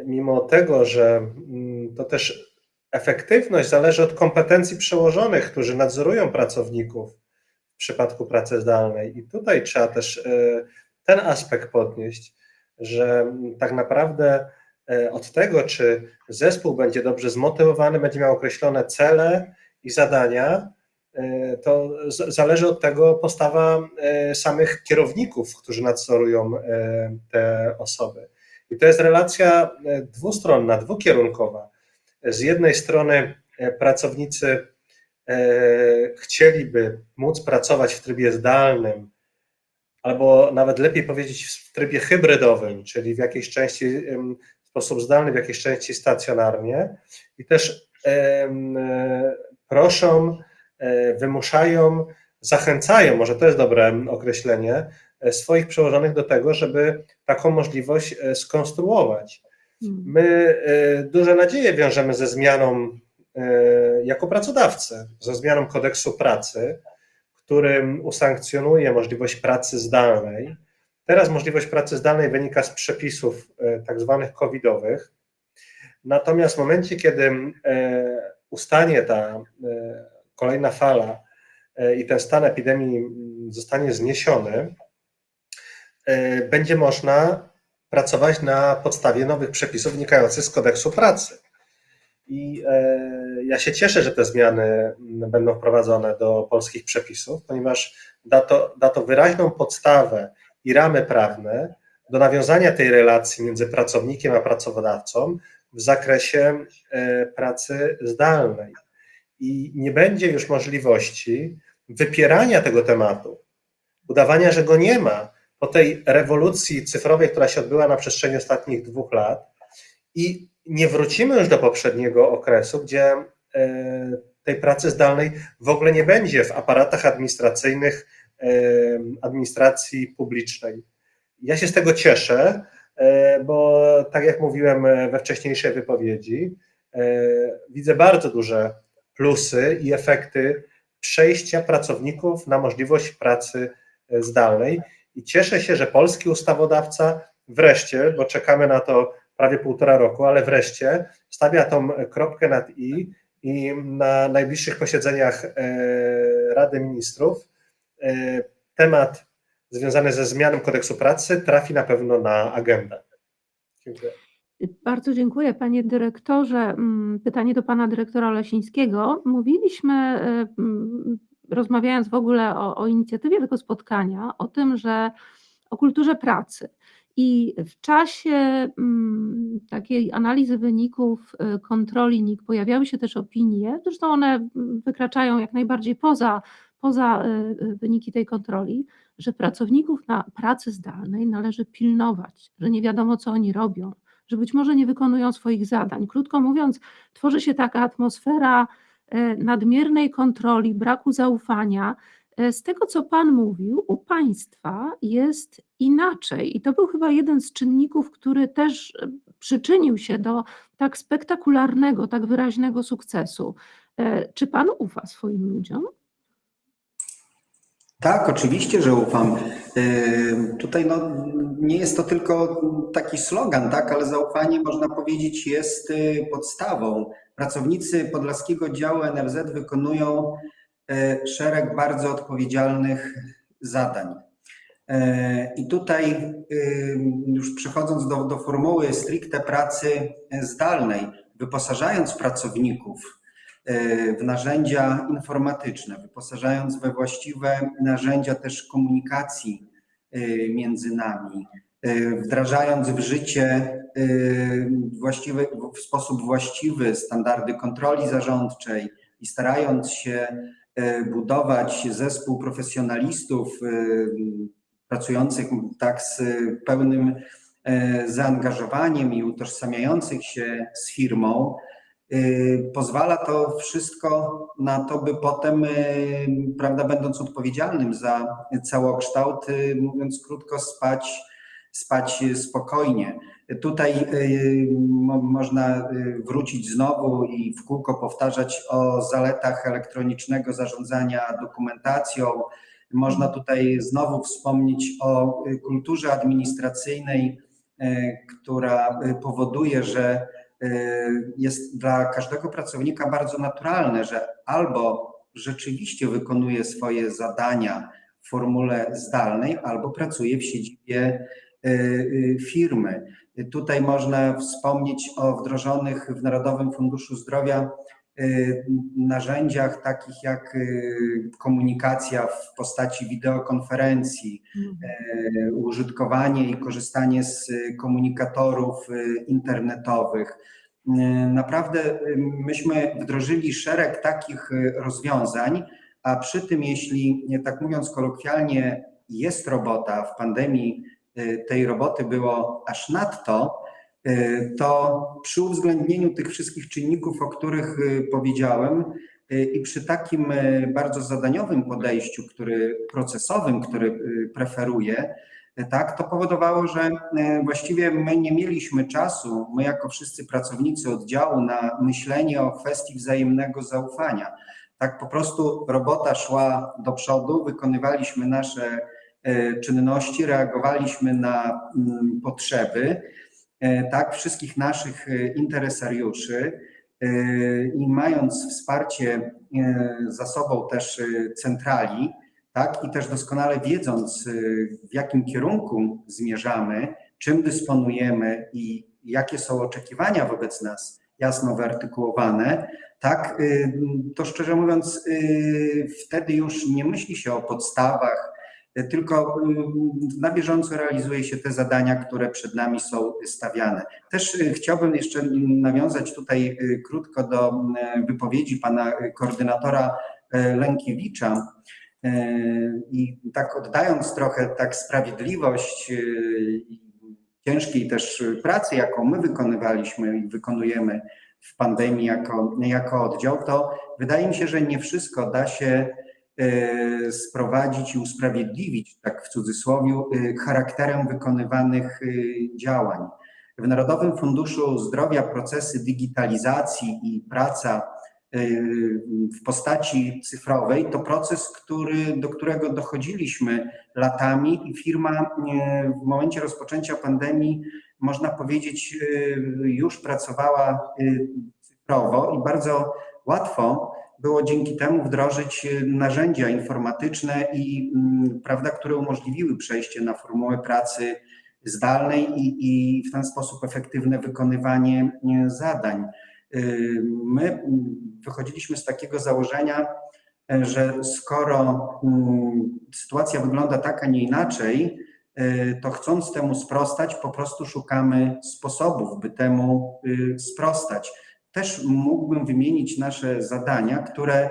mimo tego, że mm, to też efektywność zależy od kompetencji przełożonych, którzy nadzorują pracowników w przypadku pracy zdalnej. I tutaj trzeba też e, ten aspekt podnieść, że tak naprawdę e, od tego, czy zespół będzie dobrze zmotywowany, będzie miał określone cele i zadania, e, to zależy od tego postawa samych kierowników, którzy nadzorują te osoby. I to jest relacja dwustronna, dwukierunkowa. Z jednej strony e, pracownicy e, chcieliby móc pracować w trybie zdalnym, albo nawet lepiej powiedzieć w trybie hybrydowym, czyli w jakiejś części w sposób zdalny, w jakiejś części stacjonarnie i też e, proszą, wymuszają, zachęcają, może to jest dobre określenie, swoich przełożonych do tego, żeby taką możliwość skonstruować. Hmm. My e, duże nadzieje wiążemy ze zmianą e, jako pracodawcy, ze zmianą kodeksu pracy, którym usankcjonuje możliwość pracy zdalnej. Teraz możliwość pracy zdalnej wynika z przepisów e, tak zwanych covidowych. Natomiast w momencie, kiedy ustanie ta kolejna fala i ten stan epidemii zostanie zniesiony, będzie można pracować na podstawie nowych przepisów wynikających z kodeksu pracy. I e, ja się cieszę, że te zmiany będą wprowadzone do polskich przepisów, ponieważ da to, da to wyraźną podstawę i ramy prawne do nawiązania tej relacji między pracownikiem a pracodawcą w zakresie e, pracy zdalnej. I nie będzie już możliwości wypierania tego tematu, udawania, że go nie ma po tej rewolucji cyfrowej, która się odbyła na przestrzeni ostatnich dwóch lat i nie wrócimy już do poprzedniego okresu, gdzie e, tej pracy zdalnej w ogóle nie będzie w aparatach administracyjnych e, administracji publicznej. Ja się z tego cieszę, e, bo tak jak mówiłem we wcześniejszej wypowiedzi, widzę bardzo duże plusy i efekty przejścia pracowników na możliwość pracy zdalnej i cieszę się, że polski ustawodawca wreszcie, bo czekamy na to prawie półtora roku, ale wreszcie stawia tą kropkę nad i i na najbliższych posiedzeniach e, Rady Ministrów e, temat związany ze zmianą kodeksu pracy trafi na pewno na agendę. Dziękuję. Bardzo dziękuję panie dyrektorze. Mm, Pytanie do pana dyrektora Lesińskiego. Mówiliśmy, e, rozmawiając w ogóle o, o inicjatywie tego spotkania, o tym, że o kulturze pracy. I w czasie mm, takiej analizy wyników e, kontroli NIK pojawiały się też opinie, zresztą one mm, wykraczają jak najbardziej poza, poza e, e, wyniki tej kontroli, że pracowników na pracy zdalnej należy pilnować, że nie wiadomo, co oni robią, że być może nie wykonują swoich zadań. Krótko mówiąc, tworzy się taka atmosfera nadmiernej kontroli, braku zaufania. E, Z tego, co Pan mówił, u Państwa jest inaczej. I to był chyba jeden z czynników, który też e, przyczynił się do tak spektakularnego, tak wyraźnego sukcesu. E, Czy Pan ufa swoim ludziom? Tak, oczywiście, że ufam. Tutaj no, nie jest to tylko taki slogan, tak, ale zaufanie można powiedzieć jest podstawą. Pracownicy Podlaskiego Działu NFZ wykonują yy, szereg bardzo odpowiedzialnych zadań. Yy, I tutaj yy, już przechodząc do, do formuły stricte pracy zdalnej, wyposażając pracowników e, w narzędzia informatyczne, wyposażając we właściwe narzędzia też komunikacji e, między nami, e, wdrażając w życie e, właściwy, w sposób właściwy standardy kontroli zarządczej i starając się e, budować zespół profesjonalistów pracujących tak z pełnym zaangażowaniem i utożsamiających się z firmą, y, pozwala to wszystko na to, by potem, y, prawda, będąc odpowiedzialnym za całokształt, y, mówiąc krótko, spać, spać spokojnie. Tutaj y, mo- można y, wrócić znowu i w kółko powtarzać o zaletach elektronicznego zarządzania dokumentacją. Można tutaj znowu wspomnieć o y, kulturze administracyjnej, która powoduje, że jest dla każdego pracownika bardzo naturalne, że albo rzeczywiście wykonuje swoje zadania w formule zdalnej, albo pracuje w siedzibie firmy. Tutaj można wspomnieć o wdrożonych w Narodowym Funduszu Zdrowia y, narzędziach takich jak komunikacja w postaci wideokonferencji, y, użytkowanie i korzystanie z komunikatorów internetowych. Naprawdę myśmy wdrożyli szereg takich rozwiązań, a przy tym, jeśli tak mówiąc kolokwialnie, jest robota w pandemii, tej roboty było aż nadto, y, to przy uwzględnieniu tych wszystkich czynników, o których y, powiedziałem, y, i przy takim y, bardzo zadaniowym podejściu, który procesowym, który y, preferuję, y, tak, to powodowało, że y, właściwie my nie mieliśmy czasu, my jako wszyscy pracownicy oddziału, na myślenie o kwestii wzajemnego zaufania. Tak po prostu robota szła do przodu, wykonywaliśmy nasze czynności, reagowaliśmy na mm, potrzeby e, tak wszystkich naszych e, interesariuszy e, i mając wsparcie e, za sobą też e, centrali, tak i też doskonale wiedząc e, w jakim kierunku zmierzamy, czym dysponujemy i jakie są oczekiwania wobec nas jasno wyartykułowane, tak, to szczerze mówiąc, wtedy już nie myśli się o podstawach, tylko y, na bieżąco realizuje się te zadania, które przed nami są stawiane. Też y, chciałbym jeszcze nawiązać tutaj y, krótko do y, wypowiedzi pana koordynatora Lękiewicza. I tak oddając trochę tak sprawiedliwość ciężkiej też pracy, jaką my wykonywaliśmy i wykonujemy w pandemii jako, jako oddział, to wydaje mi się, że nie wszystko da się e, sprowadzić i usprawiedliwić, tak w cudzysłowie, e, charakterem wykonywanych e, działań. W Narodowym Funduszu Zdrowia procesy digitalizacji i praca e, w postaci cyfrowej to proces, który, do którego dochodziliśmy latami i firma e, w momencie rozpoczęcia pandemii można powiedzieć, już pracowała cyfrowo i bardzo łatwo było dzięki temu wdrożyć y, narzędzia informatyczne i mm, prawda, które umożliwiły przejście na formułę pracy zdalnej i, i w ten sposób efektywne wykonywanie y, zadań. Y, My mm, wychodziliśmy z takiego założenia, y, że skoro mm, sytuacja wygląda tak, a nie inaczej, y, to chcąc temu sprostać, po prostu szukamy sposobów, by temu sprostać. Też mógłbym wymienić nasze zadania, które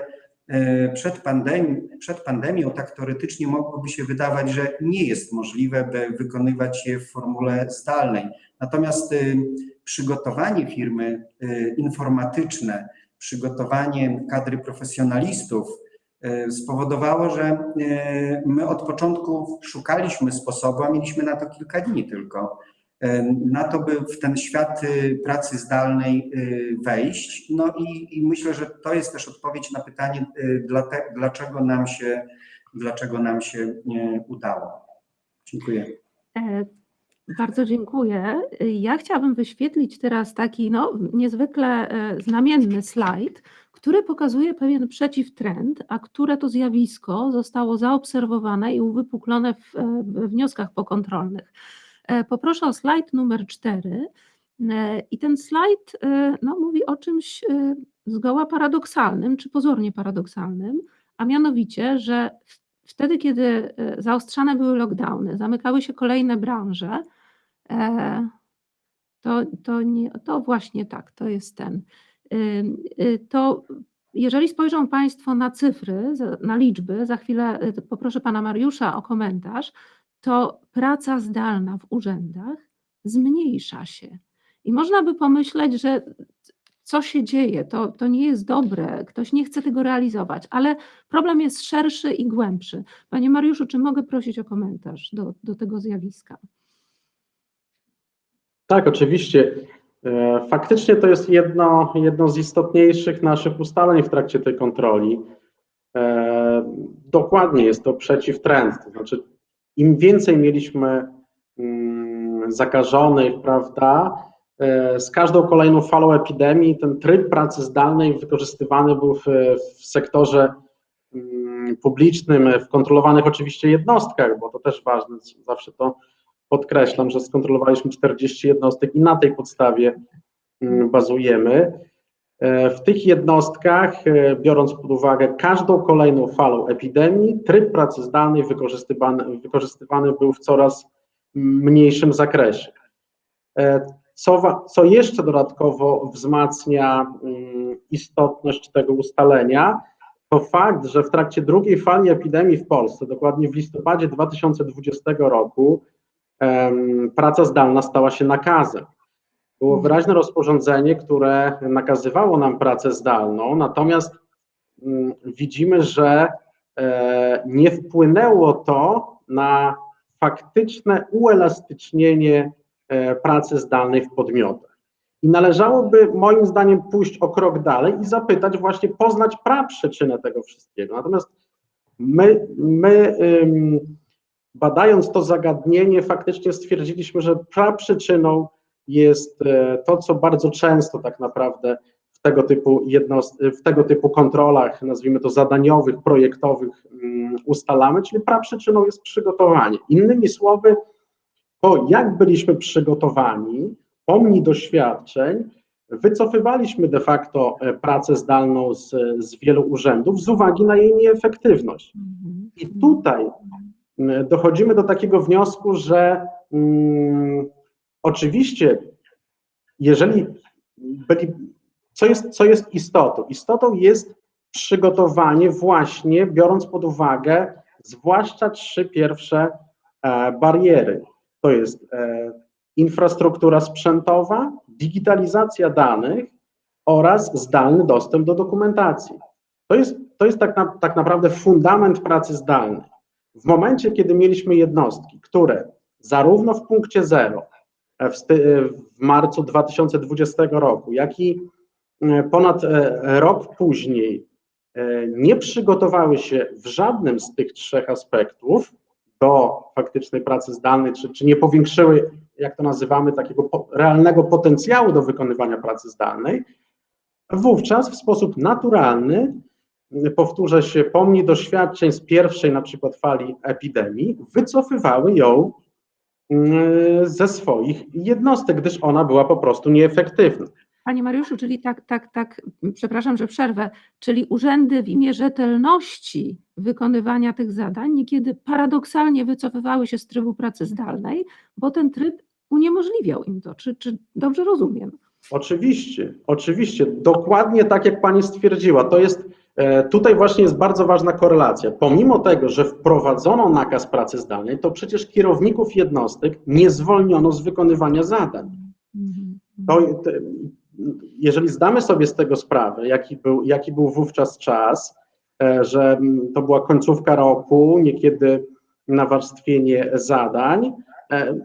y, przed, pandemi przed pandemią tak teoretycznie mogłoby się wydawać, że nie jest możliwe, by wykonywać je w formule zdalnej. Natomiast y, przygotowanie firmy y, informatyczne, przygotowanie kadry profesjonalistów, y, spowodowało, że my od początku szukaliśmy sposobu, a mieliśmy na to kilka dni tylko, na to, by w ten świat y, pracy zdalnej y, wejść. No i, i myślę, że to jest też odpowiedź na pytanie, y, dlaczego nam się, dlaczego nam się udało. Dziękuję. E, Bardzo dziękuję. Ja chciałabym wyświetlić teraz taki no, niezwykle e, znamienny slajd, który pokazuje pewien przeciwtrend, a które to zjawisko zostało zaobserwowane i uwypuklone w, e, w wnioskach pokontrolnych. E, Poproszę o slajd numer 4. I ten slajd e, no, mówi o czymś e, zgoła paradoksalnym, czy pozornie paradoksalnym, a mianowicie, że wtedy, kiedy e, zaostrzane były lockdowny, zamykały się kolejne branże, e, to, to, nie, to właśnie tak, to jest ten. To jeżeli spojrzą Państwo na cyfry, na liczby, za chwilę poproszę Pana Mariusza o komentarz, to praca zdalna w urzędach zmniejsza się. I można by pomyśleć, że co się dzieje, to, to nie jest dobre, ktoś nie chce tego realizować, ale problem jest szerszy i głębszy. Panie Mariuszu, czy mogę prosić o komentarz do, do tego zjawiska? Tak, oczywiście. E, Faktycznie to jest jedno, jedno z istotniejszych naszych ustaleń w trakcie tej kontroli. E, Dokładnie jest to przeciwtrend, to znaczy im więcej mieliśmy mm, zakażonych, prawda, e, z każdą kolejną falą epidemii ten tryb pracy zdalnej wykorzystywany był w, w sektorze mm, publicznym, w kontrolowanych oczywiście jednostkach, bo to też ważne, zawsze to podkreślam, że skontrolowaliśmy 40 jednostek i na tej podstawie mm, bazujemy. W tych jednostkach, e, biorąc pod uwagę każdą kolejną falą epidemii, tryb pracy zdalnej wykorzystywany, wykorzystywany był w coraz mniejszym zakresie. E, Co, co jeszcze dodatkowo wzmacnia mm, istotność tego ustalenia, to fakt, że w trakcie drugiej fali epidemii w Polsce, dokładnie w listopadzie 2020 roku, praca zdalna stała się nakazem. Było wyraźne rozporządzenie, które nakazywało nam pracę zdalną, natomiast mm, widzimy, że e, nie wpłynęło to na faktyczne uelastycznienie e, pracy zdalnej w podmiotach. I należałoby moim zdaniem pójść o krok dalej i zapytać, właśnie poznać przyczynę tego wszystkiego. Natomiast my, my badając to zagadnienie, faktycznie stwierdziliśmy, że praprzyczyną jest e, to, co bardzo często tak naprawdę w tego typu, jednost- w tego typu kontrolach, nazwijmy to zadaniowych, projektowych, mm, ustalamy, czyli praprzyczyną jest przygotowanie. Innymi słowy, to jak byliśmy przygotowani, pomni doświadczeń, wycofywaliśmy de facto e, pracę zdalną z, z wielu urzędów z uwagi na jej nieefektywność. I tutaj mm, dochodzimy do takiego wniosku, że mm, oczywiście, jeżeli byli, co jest, co jest istotą? Istotą jest przygotowanie właśnie, biorąc pod uwagę zwłaszcza trzy pierwsze e, bariery. To jest e, infrastruktura sprzętowa, digitalizacja danych oraz zdalny dostęp do dokumentacji. To jest, to jest tak, na, tak naprawdę fundament pracy zdalnej. W momencie, kiedy mieliśmy jednostki, które zarówno w punkcie zero w, sty, w marcu 2020 roku, jak i e, ponad e, rok później e, nie przygotowały się w żadnym z tych trzech aspektów do faktycznej pracy zdalnej, czy, czy nie powiększyły, jak to nazywamy, takiego po, realnego potencjału do wykonywania pracy zdalnej, wówczas w sposób naturalny, powtórzę się, pomni doświadczeń z pierwszej na przykład fali epidemii, wycofywały ją ze swoich jednostek, gdyż ona była po prostu nieefektywna. Panie Mariuszu, czyli tak, tak, tak, przepraszam, że przerwę, czyli urzędy w imię rzetelności wykonywania tych zadań niekiedy paradoksalnie wycofywały się z trybu pracy zdalnej, bo ten tryb uniemożliwiał im to. Czy, czy dobrze rozumiem? Oczywiście, oczywiście, dokładnie tak jak pani stwierdziła, to jest Tutaj właśnie jest bardzo ważna korelacja. Pomimo tego, że wprowadzono nakaz pracy zdalnej, to przecież kierowników jednostek nie zwolniono z wykonywania zadań. To, jeżeli zdamy sobie z tego sprawę, jaki był, jaki był wówczas czas, że to była końcówka roku, niekiedy nawarstwienie zadań,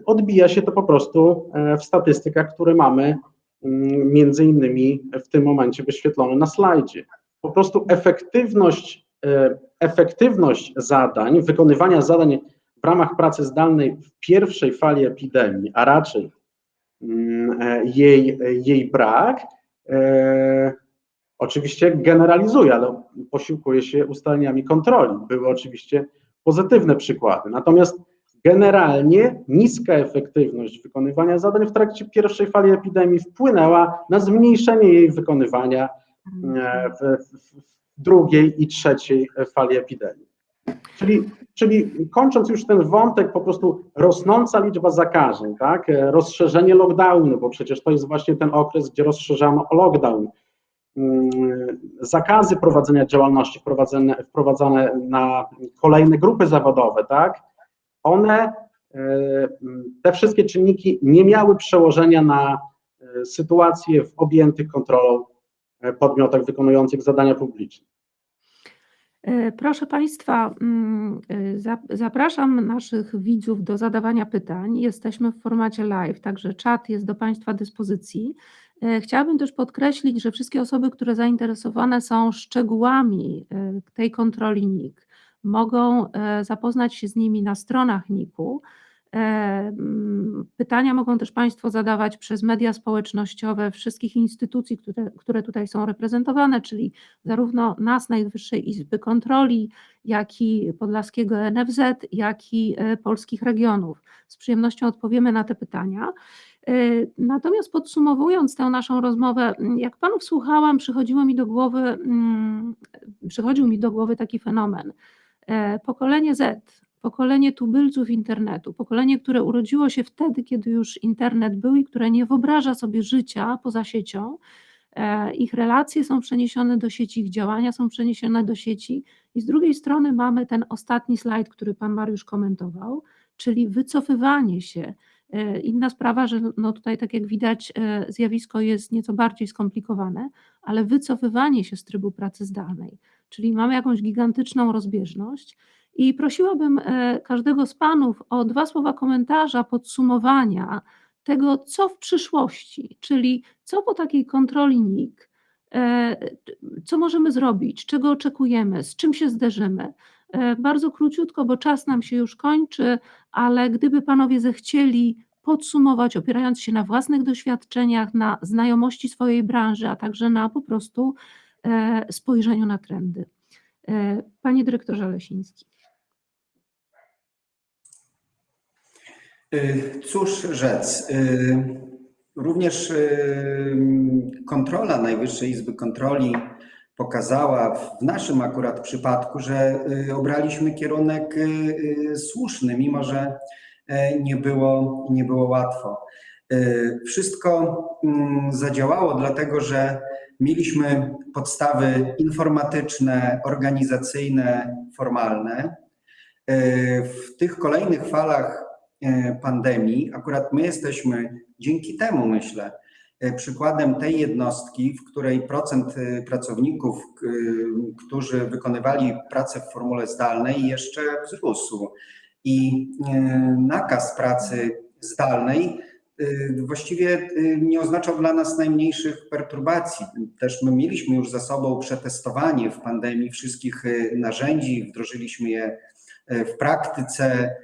odbija się to po prostu w statystykach, które mamy między innymi w tym momencie wyświetlone na slajdzie po prostu efektywność, efektywność zadań, wykonywania zadań w ramach pracy zdalnej w pierwszej fali epidemii, a raczej jej, jej brak, e, oczywiście generalizuje, ale posiłkuje się ustaleniami kontroli. Były oczywiście pozytywne przykłady. Natomiast generalnie niska efektywność wykonywania zadań w trakcie pierwszej fali epidemii wpłynęła na zmniejszenie jej wykonywania w, w drugiej i trzeciej fali epidemii. Czyli, czyli kończąc już ten wątek, po prostu rosnąca liczba zakażeń, tak? rozszerzenie lockdownu, bo przecież to jest właśnie ten okres, gdzie rozszerzano lockdown, zakazy prowadzenia działalności wprowadzane, wprowadzane na kolejne grupy zawodowe, tak? one te wszystkie czynniki nie miały przełożenia na e, sytuację w objętych kontrolą e, podmiotach wykonujących zadania publiczne. E, Proszę Państwa, mm, e, zap- zapraszam naszych widzów do zadawania pytań. Jesteśmy w formacie live, także czat jest do Państwa dyspozycji. E, Chciałabym też podkreślić, że wszystkie osoby, które zainteresowane są szczegółami e, tej kontroli NIK, mogą e, zapoznać się z nimi na stronach NIK-u. E, mm, Pytania mogą też Państwo zadawać przez media społecznościowe wszystkich instytucji, które, które tutaj są reprezentowane, czyli zarówno nas, Najwyższej Izby Kontroli, jak i Podlaskiego NFZ, jak i e, polskich regionów. Z przyjemnością odpowiemy na te pytania. E, Natomiast podsumowując tę naszą rozmowę, m, jak panów słuchałam, przychodziło mi do głowy, mm, przychodził mi do głowy taki fenomen. Pokolenie Z, pokolenie tubylców internetu, pokolenie, które urodziło się wtedy, kiedy już internet był i które nie wyobraża sobie życia poza siecią, E, ich relacje są przeniesione do sieci, ich działania są przeniesione do sieci. I z drugiej strony mamy ten ostatni slajd, który pan Mariusz komentował, czyli wycofywanie się. E, Inna sprawa, że no tutaj, tak jak widać, e, zjawisko jest nieco bardziej skomplikowane, ale wycofywanie się z trybu pracy zdalnej, czyli mamy jakąś gigantyczną rozbieżność. I prosiłabym e, każdego z panów o dwa słowa komentarza, podsumowania tego, co w przyszłości, czyli co po takiej kontroli NIK, e, co możemy zrobić, czego oczekujemy, z czym się zderzymy. E, Bardzo króciutko, bo czas nam się już kończy, ale gdyby panowie zechcieli podsumować, opierając się na własnych doświadczeniach, na znajomości swojej branży, a także na po prostu spojrzeniu na trendy. Panie dyrektorze Lesiński. Cóż rzec, y, również y, kontrola Najwyższej Izby Kontroli pokazała w naszym akurat przypadku, że y, obraliśmy kierunek y, y, słuszny, mimo że e, nie było, nie było łatwo. Y, Wszystko mm, zadziałało, dlatego że mieliśmy podstawy informatyczne, organizacyjne, formalne. Y, W tych kolejnych falach pandemii, akurat my jesteśmy dzięki temu, myślę, e, przykładem tej jednostki, w której procent e, pracowników, którzy wykonywali pracę w formule zdalnej, jeszcze wzrósł. I e, nakaz pracy zdalnej e, właściwie e, nie oznaczał dla nas najmniejszych perturbacji. Też my mieliśmy już za sobą przetestowanie w pandemii wszystkich e, narzędzi, wdrożyliśmy je e, w praktyce.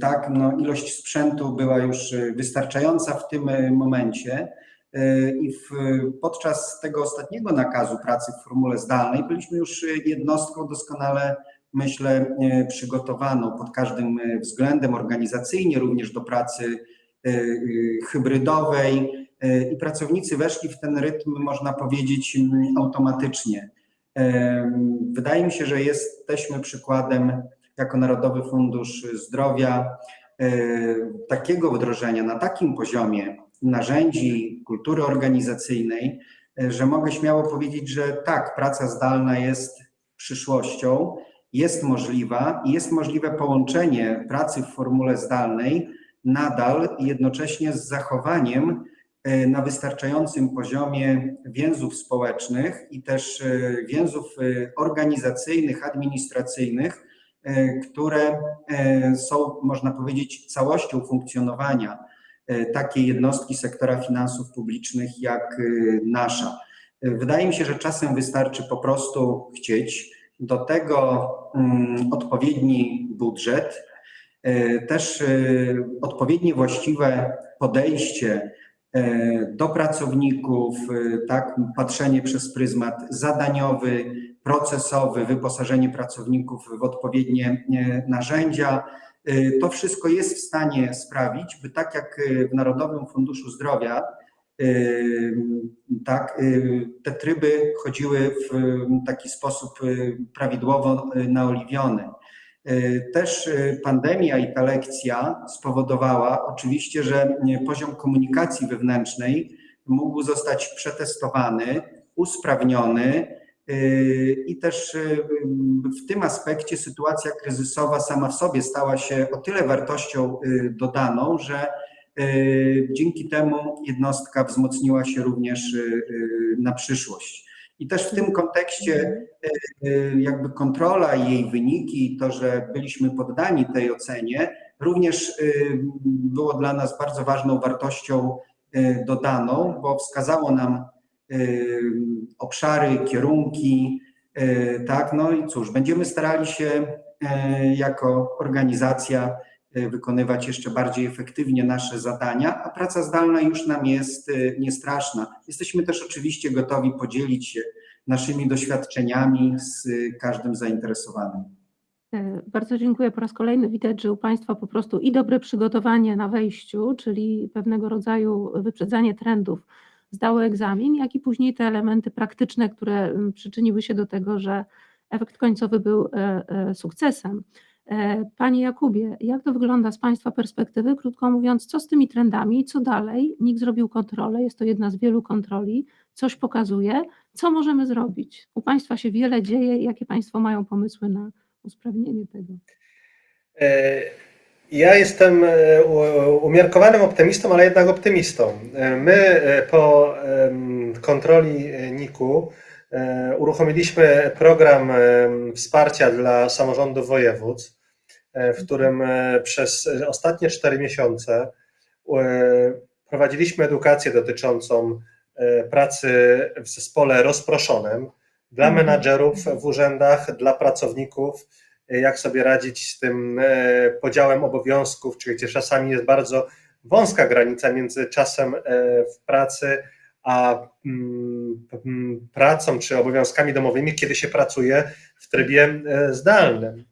Tak, no ilość sprzętu była już y, wystarczająca w tym y, momencie y, i w, podczas tego ostatniego nakazu pracy w formule zdalnej byliśmy już y, jednostką doskonale, myślę, y, przygotowaną pod każdym y, względem organizacyjnie, również do pracy hybrydowej i pracownicy weszli w ten rytm, można powiedzieć, mm, automatycznie. Wydaje mi się, że jesteśmy przykładem jako Narodowy Fundusz Zdrowia e, takiego wdrożenia na takim poziomie narzędzi kultury organizacyjnej, e, że mogę śmiało powiedzieć, że tak, praca zdalna jest przyszłością, jest możliwa i jest możliwe połączenie pracy w formule zdalnej nadal jednocześnie z zachowaniem e, na wystarczającym poziomie więzów społecznych i też więzów organizacyjnych, administracyjnych, które e, są, można powiedzieć, całością funkcjonowania e, takiej jednostki sektora finansów publicznych jak e, nasza. E, Wydaje mi się, że czasem wystarczy po prostu chcieć. Do tego mm, odpowiedni budżet, e, też e, odpowiednie właściwe podejście e, do pracowników, e, tak, patrzenie przez pryzmat zadaniowy, procesowy, wyposażenie pracowników w odpowiednie e, narzędzia. E, To wszystko jest w stanie sprawić, by tak jak e, w Narodowym Funduszu Zdrowia, e, tak, e, te tryby chodziły w taki sposób e, prawidłowo e, naoliwiony. E, Też e, pandemia i ta lekcja spowodowała oczywiście, że e, poziom komunikacji wewnętrznej mógł zostać przetestowany, usprawniony, I też w tym aspekcie sytuacja kryzysowa sama w sobie stała się o tyle wartością dodaną, że dzięki temu jednostka wzmocniła się również na przyszłość. I też w tym kontekście jakby kontrola i jej wyniki, to, że byliśmy poddani tej ocenie, również było dla nas bardzo ważną wartością dodaną, bo wskazało nam obszary, kierunki, tak, no i cóż, będziemy starali się jako organizacja wykonywać jeszcze bardziej efektywnie nasze zadania, a praca zdalna już nam jest niestraszna. Jesteśmy też oczywiście gotowi podzielić się naszymi doświadczeniami z każdym zainteresowanym. Bardzo dziękuję po raz kolejny. Widać, że u Państwa po prostu i dobre przygotowanie na wejściu, czyli pewnego rodzaju wyprzedzanie trendów, zdały egzamin, jak i później te elementy praktyczne, które przyczyniły się do tego, że efekt końcowy był e, e, sukcesem. E, Panie Jakubie, jak to wygląda z Państwa perspektywy? Krótko mówiąc, co z tymi trendami, co dalej? NIK zrobił kontrolę, jest to jedna z wielu kontroli, coś pokazuje. Co możemy zrobić? U Państwa się wiele dzieje, jakie Państwo mają pomysły na usprawnienie tego? Ja jestem e, umiarkowanym optymistą, ale jednak optymistą. E, my e, po kontroli NIK-u uruchomiliśmy program wsparcia dla samorządów województw, w którym przez ostatnie cztery miesiące prowadziliśmy edukację dotyczącą pracy w zespole rozproszonym dla Mhm. menadżerów w urzędach, dla pracowników jak sobie radzić z tym e, podziałem obowiązków, czyli gdzie czasami jest bardzo wąska granica między czasem e, w pracy a mm, mm, pracą czy obowiązkami domowymi, kiedy się pracuje w trybie e, zdalnym.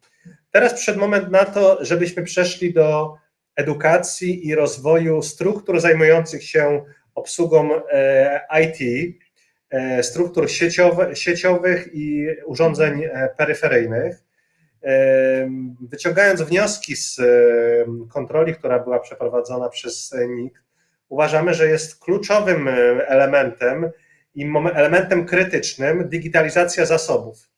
Teraz przyszedł moment na to, żebyśmy przeszli do edukacji i rozwoju struktur zajmujących się obsługą IT, struktur sieciowych i urządzeń peryferyjnych. Wyciągając wnioski z kontroli, która była przeprowadzona przez NIK, uważamy, że jest kluczowym elementem i elementem krytycznym digitalizacja zasobów.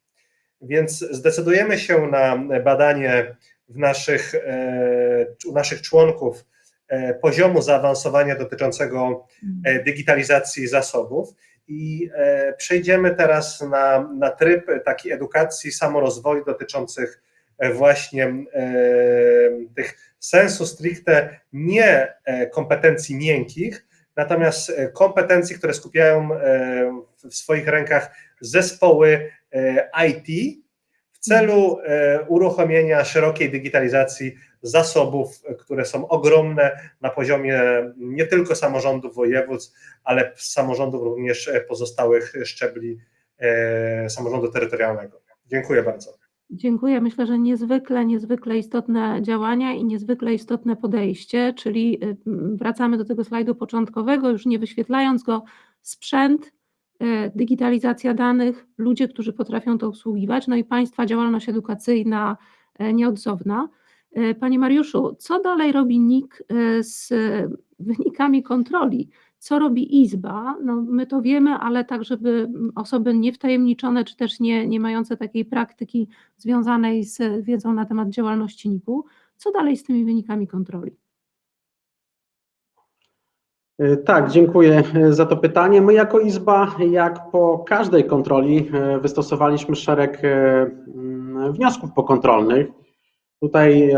Więc zdecydujemy się na badanie w naszych, e, u naszych członków e, poziomu zaawansowania dotyczącego e, digitalizacji zasobów. I e, przejdziemy teraz na, na tryb takiej edukacji, samorozwoju dotyczących e, właśnie e, tych sensu stricte nie kompetencji miękkich, natomiast kompetencji, które skupiają w swoich rękach zespoły IT w celu uruchomienia szerokiej digitalizacji zasobów, które są ogromne na poziomie nie tylko samorządów województw, ale samorządów również pozostałych szczebli e, samorządu terytorialnego. Dziękuję bardzo. Dziękuję. Myślę, że niezwykle, niezwykle istotne działania i niezwykle istotne podejście, czyli wracamy do tego slajdu początkowego, już nie wyświetlając go, sprzęt, digitalizacja danych, ludzie, którzy potrafią to obsługiwać, no i Państwa działalność edukacyjna y, nieodzowna. E, panie Mariuszu, co dalej robi NIK e, z wynikami kontroli? Co robi Izba? No, my to wiemy, ale tak, żeby osoby niewtajemniczone, czy też nie, nie mające takiej praktyki związanej z wiedzą na temat działalności NIK-u, co dalej z tymi wynikami kontroli? E, tak, dziękuję za to pytanie. My jako Izba, jak po każdej kontroli, wystosowaliśmy szereg wniosków pokontrolnych. Tutaj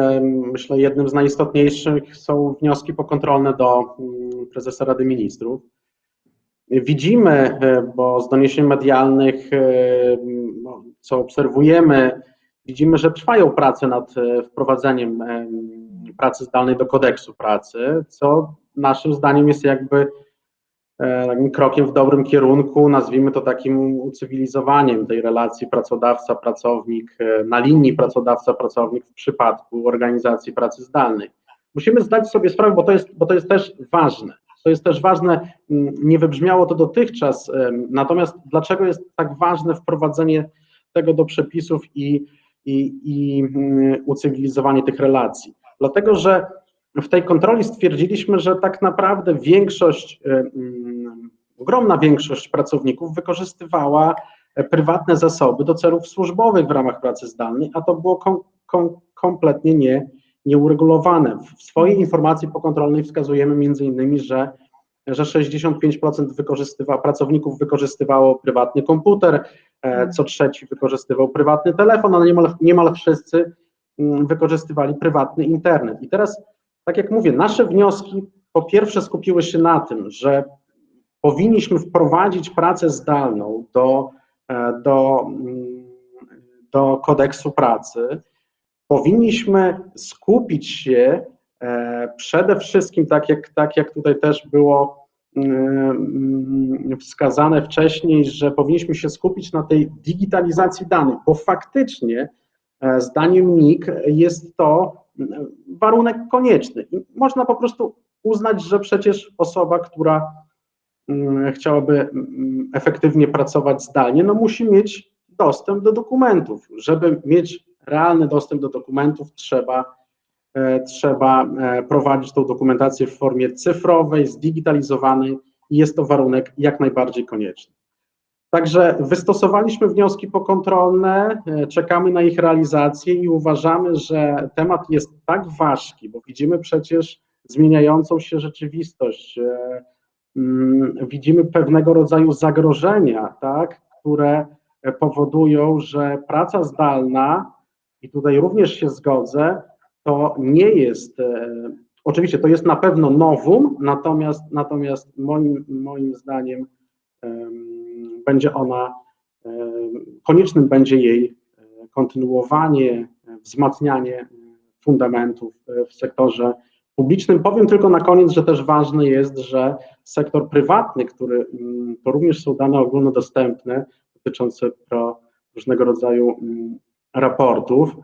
myślę, jednym z najistotniejszych są wnioski pokontrolne do mm, prezesa Rady Ministrów. Widzimy, e, bo z doniesień medialnych, e, no, co obserwujemy, widzimy, że trwają prace nad e, wprowadzeniem pracy zdalnej do kodeksu pracy, co naszym zdaniem jest jakby E, takim krokiem w dobrym kierunku, nazwijmy to takim ucywilizowaniem tej relacji pracodawca-pracownik e, na linii pracodawca-pracownik w przypadku organizacji pracy zdalnej. Musimy zdać sobie sprawę, bo to jest, bo to jest też ważne. To jest też ważne, nie wybrzmiało to dotychczas, natomiast dlaczego jest tak ważne wprowadzenie tego do przepisów i, i, i ucywilizowanie tych relacji? Dlatego, że w tej kontroli stwierdziliśmy, że tak naprawdę większość, e, mm, ogromna większość pracowników wykorzystywała e, prywatne zasoby do celów służbowych w ramach pracy zdalnej, a to było kom, kom, kompletnie nie, nieuregulowane. W swojej informacji pokontrolnej wskazujemy między innymi, że że 65% wykorzystywa, pracowników wykorzystywało prywatny komputer, e, co trzeci wykorzystywał prywatny telefon, ale niemal, niemal wszyscy mm, wykorzystywali prywatny internet. I teraz, tak jak mówię, nasze wnioski po pierwsze skupiły się na tym, że powinniśmy wprowadzić pracę zdalną do, e, do, mm, do kodeksu pracy. Powinniśmy skupić się e, przede wszystkim, tak jak, tak jak tutaj też było mm, wskazane wcześniej, że powinniśmy się skupić na tej digitalizacji danych, bo faktycznie, e, zdaniem NIK, jest to warunek konieczny. Można po prostu uznać, że przecież osoba, która mm, chciałaby mm, efektywnie pracować zdalnie, no musi mieć dostęp do dokumentów. Żeby mieć realny dostęp do dokumentów, trzeba, e, trzeba e, prowadzić tą dokumentację w formie cyfrowej, zdigitalizowanej i jest to warunek jak najbardziej konieczny. Także wystosowaliśmy wnioski pokontrolne, e, czekamy na ich realizację i uważamy, że temat jest tak ważki, bo widzimy przecież zmieniającą się rzeczywistość, e, mm, widzimy pewnego rodzaju zagrożenia, tak, które powodują, że praca zdalna, i tutaj również się zgodzę, to nie jest, e, oczywiście to jest na pewno nowum, natomiast, natomiast moim, moim zdaniem em, będzie ona, em, koniecznym będzie jej e, kontynuowanie, e, wzmacnianie fundamentów e, w sektorze publicznym. Powiem tylko na koniec, że też ważne jest, że sektor prywatny, który mm, to również są dane ogólnodostępne dotyczące pro różnego rodzaju mm, raportów,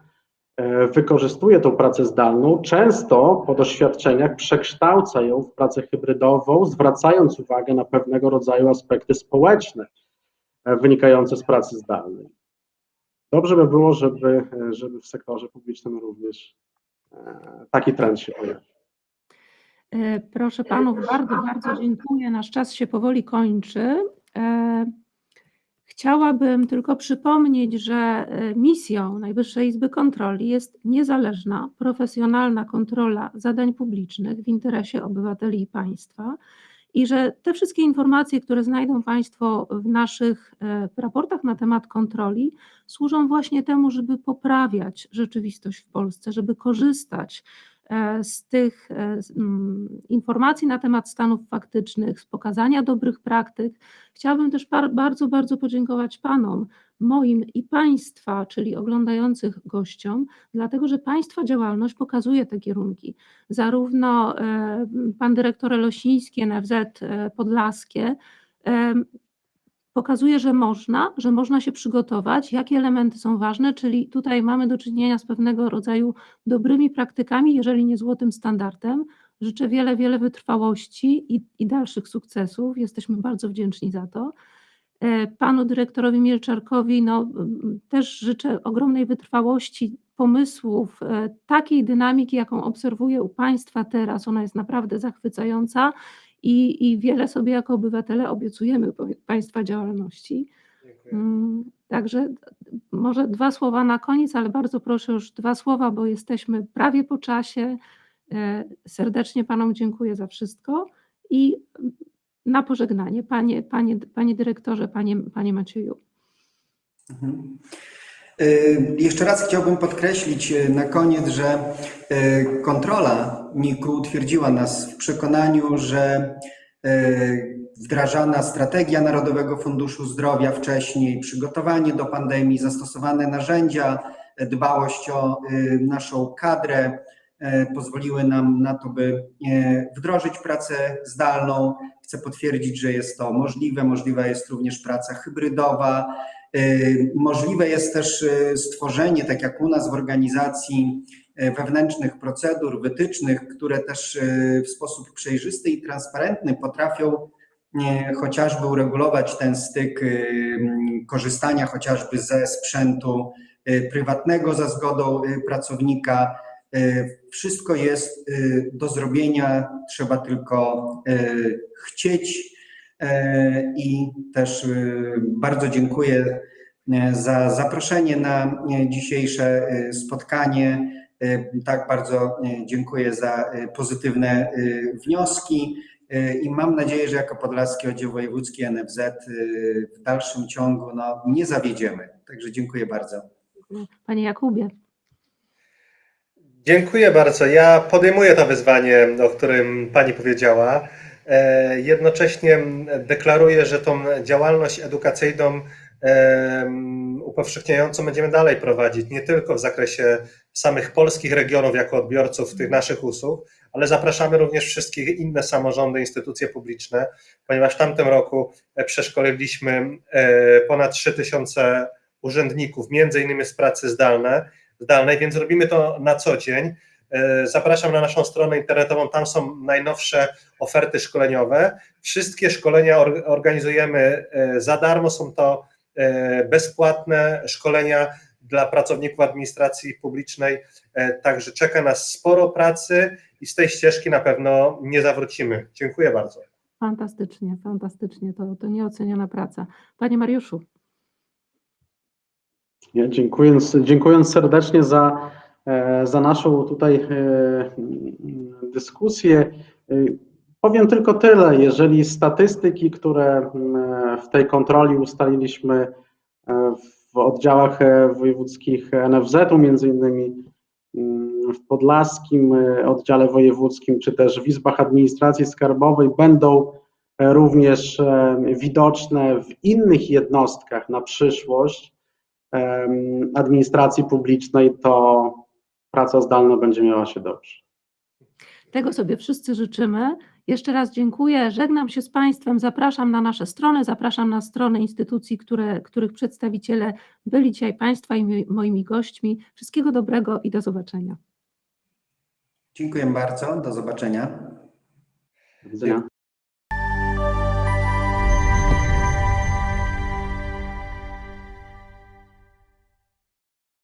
e, wykorzystuje tą pracę zdalną, często po doświadczeniach przekształca ją w pracę hybrydową, zwracając uwagę na pewnego rodzaju aspekty społeczne e, wynikające z pracy zdalnej. Dobrze by było, żeby, żeby w sektorze publicznym również e, taki trend się pojawił. E, Proszę panów, bardzo, bardzo dziękuję. Nasz czas się powoli kończy. E, Chciałabym tylko przypomnieć, że misją Najwyższej Izby Kontroli jest niezależna, profesjonalna kontrola zadań publicznych w interesie obywateli i państwa i że te wszystkie informacje, które znajdą Państwo w naszych e, raportach na temat kontroli, służą właśnie temu, żeby poprawiać rzeczywistość w Polsce, żeby korzystać e, z tych e, informacji na temat stanów faktycznych, z pokazania dobrych praktyk. Chciałabym też bardzo, bardzo podziękować Panom, moim i Państwa, czyli oglądających gościom, dlatego że Państwa działalność pokazuje te kierunki. Zarówno e, Pan Dyrektor Elosiński, NFZ e, Podlaskie, e, pokazuje, że można, że można się przygotować, jakie elementy są ważne, czyli tutaj mamy do czynienia z pewnego rodzaju dobrymi praktykami, jeżeli nie złotym standardem. Życzę wiele, wiele wytrwałości i, i dalszych sukcesów. Jesteśmy bardzo wdzięczni za to. E, Panu dyrektorowi Mielczarkowi no, też życzę ogromnej wytrwałości, pomysłów, e, takiej dynamiki, jaką obserwuję u Państwa teraz. Ona jest naprawdę zachwycająca i, i wiele sobie jako obywatele obiecujemy Państwa działalności. Dziękuję. Mm, Także może dwa słowa na koniec, ale bardzo proszę już dwa słowa, bo jesteśmy prawie po czasie. E, Serdecznie Panom dziękuję za wszystko i na pożegnanie, Panie, panie, panie Dyrektorze, Panie, panie Macieju. Mhm. Y, Jeszcze raz chciałbym podkreślić y, na koniec, że y, kontrola NIK-u utwierdziła nas w przekonaniu, że wdrażana strategia Narodowego Funduszu Zdrowia wcześniej, przygotowanie do pandemii, zastosowane narzędzia, dbałość o naszą kadrę pozwoliły nam na to, by wdrożyć pracę zdalną. Chcę potwierdzić, że jest to możliwe. Możliwa jest również praca hybrydowa. Y, Możliwe jest też y, stworzenie, tak jak u nas w organizacji, y, wewnętrznych procedur, wytycznych, które też w sposób przejrzysty i transparentny potrafią chociażby uregulować ten styk korzystania chociażby ze sprzętu prywatnego za zgodą pracownika. Y, Wszystko jest y, do zrobienia, trzeba tylko y, chcieć E, I też e, bardzo dziękuję e, za zaproszenie na e, dzisiejsze e, spotkanie. E, Tak, bardzo e, dziękuję za e, pozytywne e, wnioski e, i mam nadzieję, że jako Podlaski Oddział Wojewódzki NFZ e, w dalszym ciągu no, nie zawiedziemy. Także dziękuję bardzo. Panie Jakubie. Dziękuję bardzo. Ja podejmuję to wyzwanie, o którym Pani powiedziała. E, Jednocześnie deklaruję, że tą działalność edukacyjną em, upowszechniającą będziemy dalej prowadzić, nie tylko w zakresie samych polskich regionów jako odbiorców tych naszych usług, ale zapraszamy również wszystkie inne samorządy, instytucje publiczne, ponieważ w tamtym roku e, przeszkoliliśmy e, ponad 3000 urzędników, między innymi z pracy zdalnej, zdalnej, więc robimy to na co dzień. E, Zapraszam na naszą stronę internetową, tam są najnowsze oferty szkoleniowe. Wszystkie szkolenia or- organizujemy e, za darmo, są to e, bezpłatne szkolenia dla pracowników administracji publicznej, także czeka nas sporo pracy i z tej ścieżki na pewno nie zawrócimy. Dziękuję bardzo. Fantastycznie, fantastycznie. To, to nieoceniona praca. Panie Mariuszu. Ja dziękując, dziękując serdecznie za, e, za naszą tutaj e, dyskusję. e, Powiem tylko tyle, jeżeli statystyki, które w tej kontroli ustaliliśmy w oddziałach wojewódzkich NFZ-u, między innymi mm, w Podlaskim oddziale wojewódzkim, czy też w izbach administracji skarbowej będą również widoczne w innych jednostkach na przyszłość, administracji publicznej, to praca zdalna będzie miała się dobrze. Tego sobie wszyscy życzymy. Jeszcze raz dziękuję. Żegnam się z Państwem. Zapraszam na nasze strony, zapraszam na strony instytucji, które, których przedstawiciele byli dzisiaj Państwa i mi- moimi gośćmi. Wszystkiego dobrego i do zobaczenia. Dziękuję bardzo. Do zobaczenia. Do widzenia.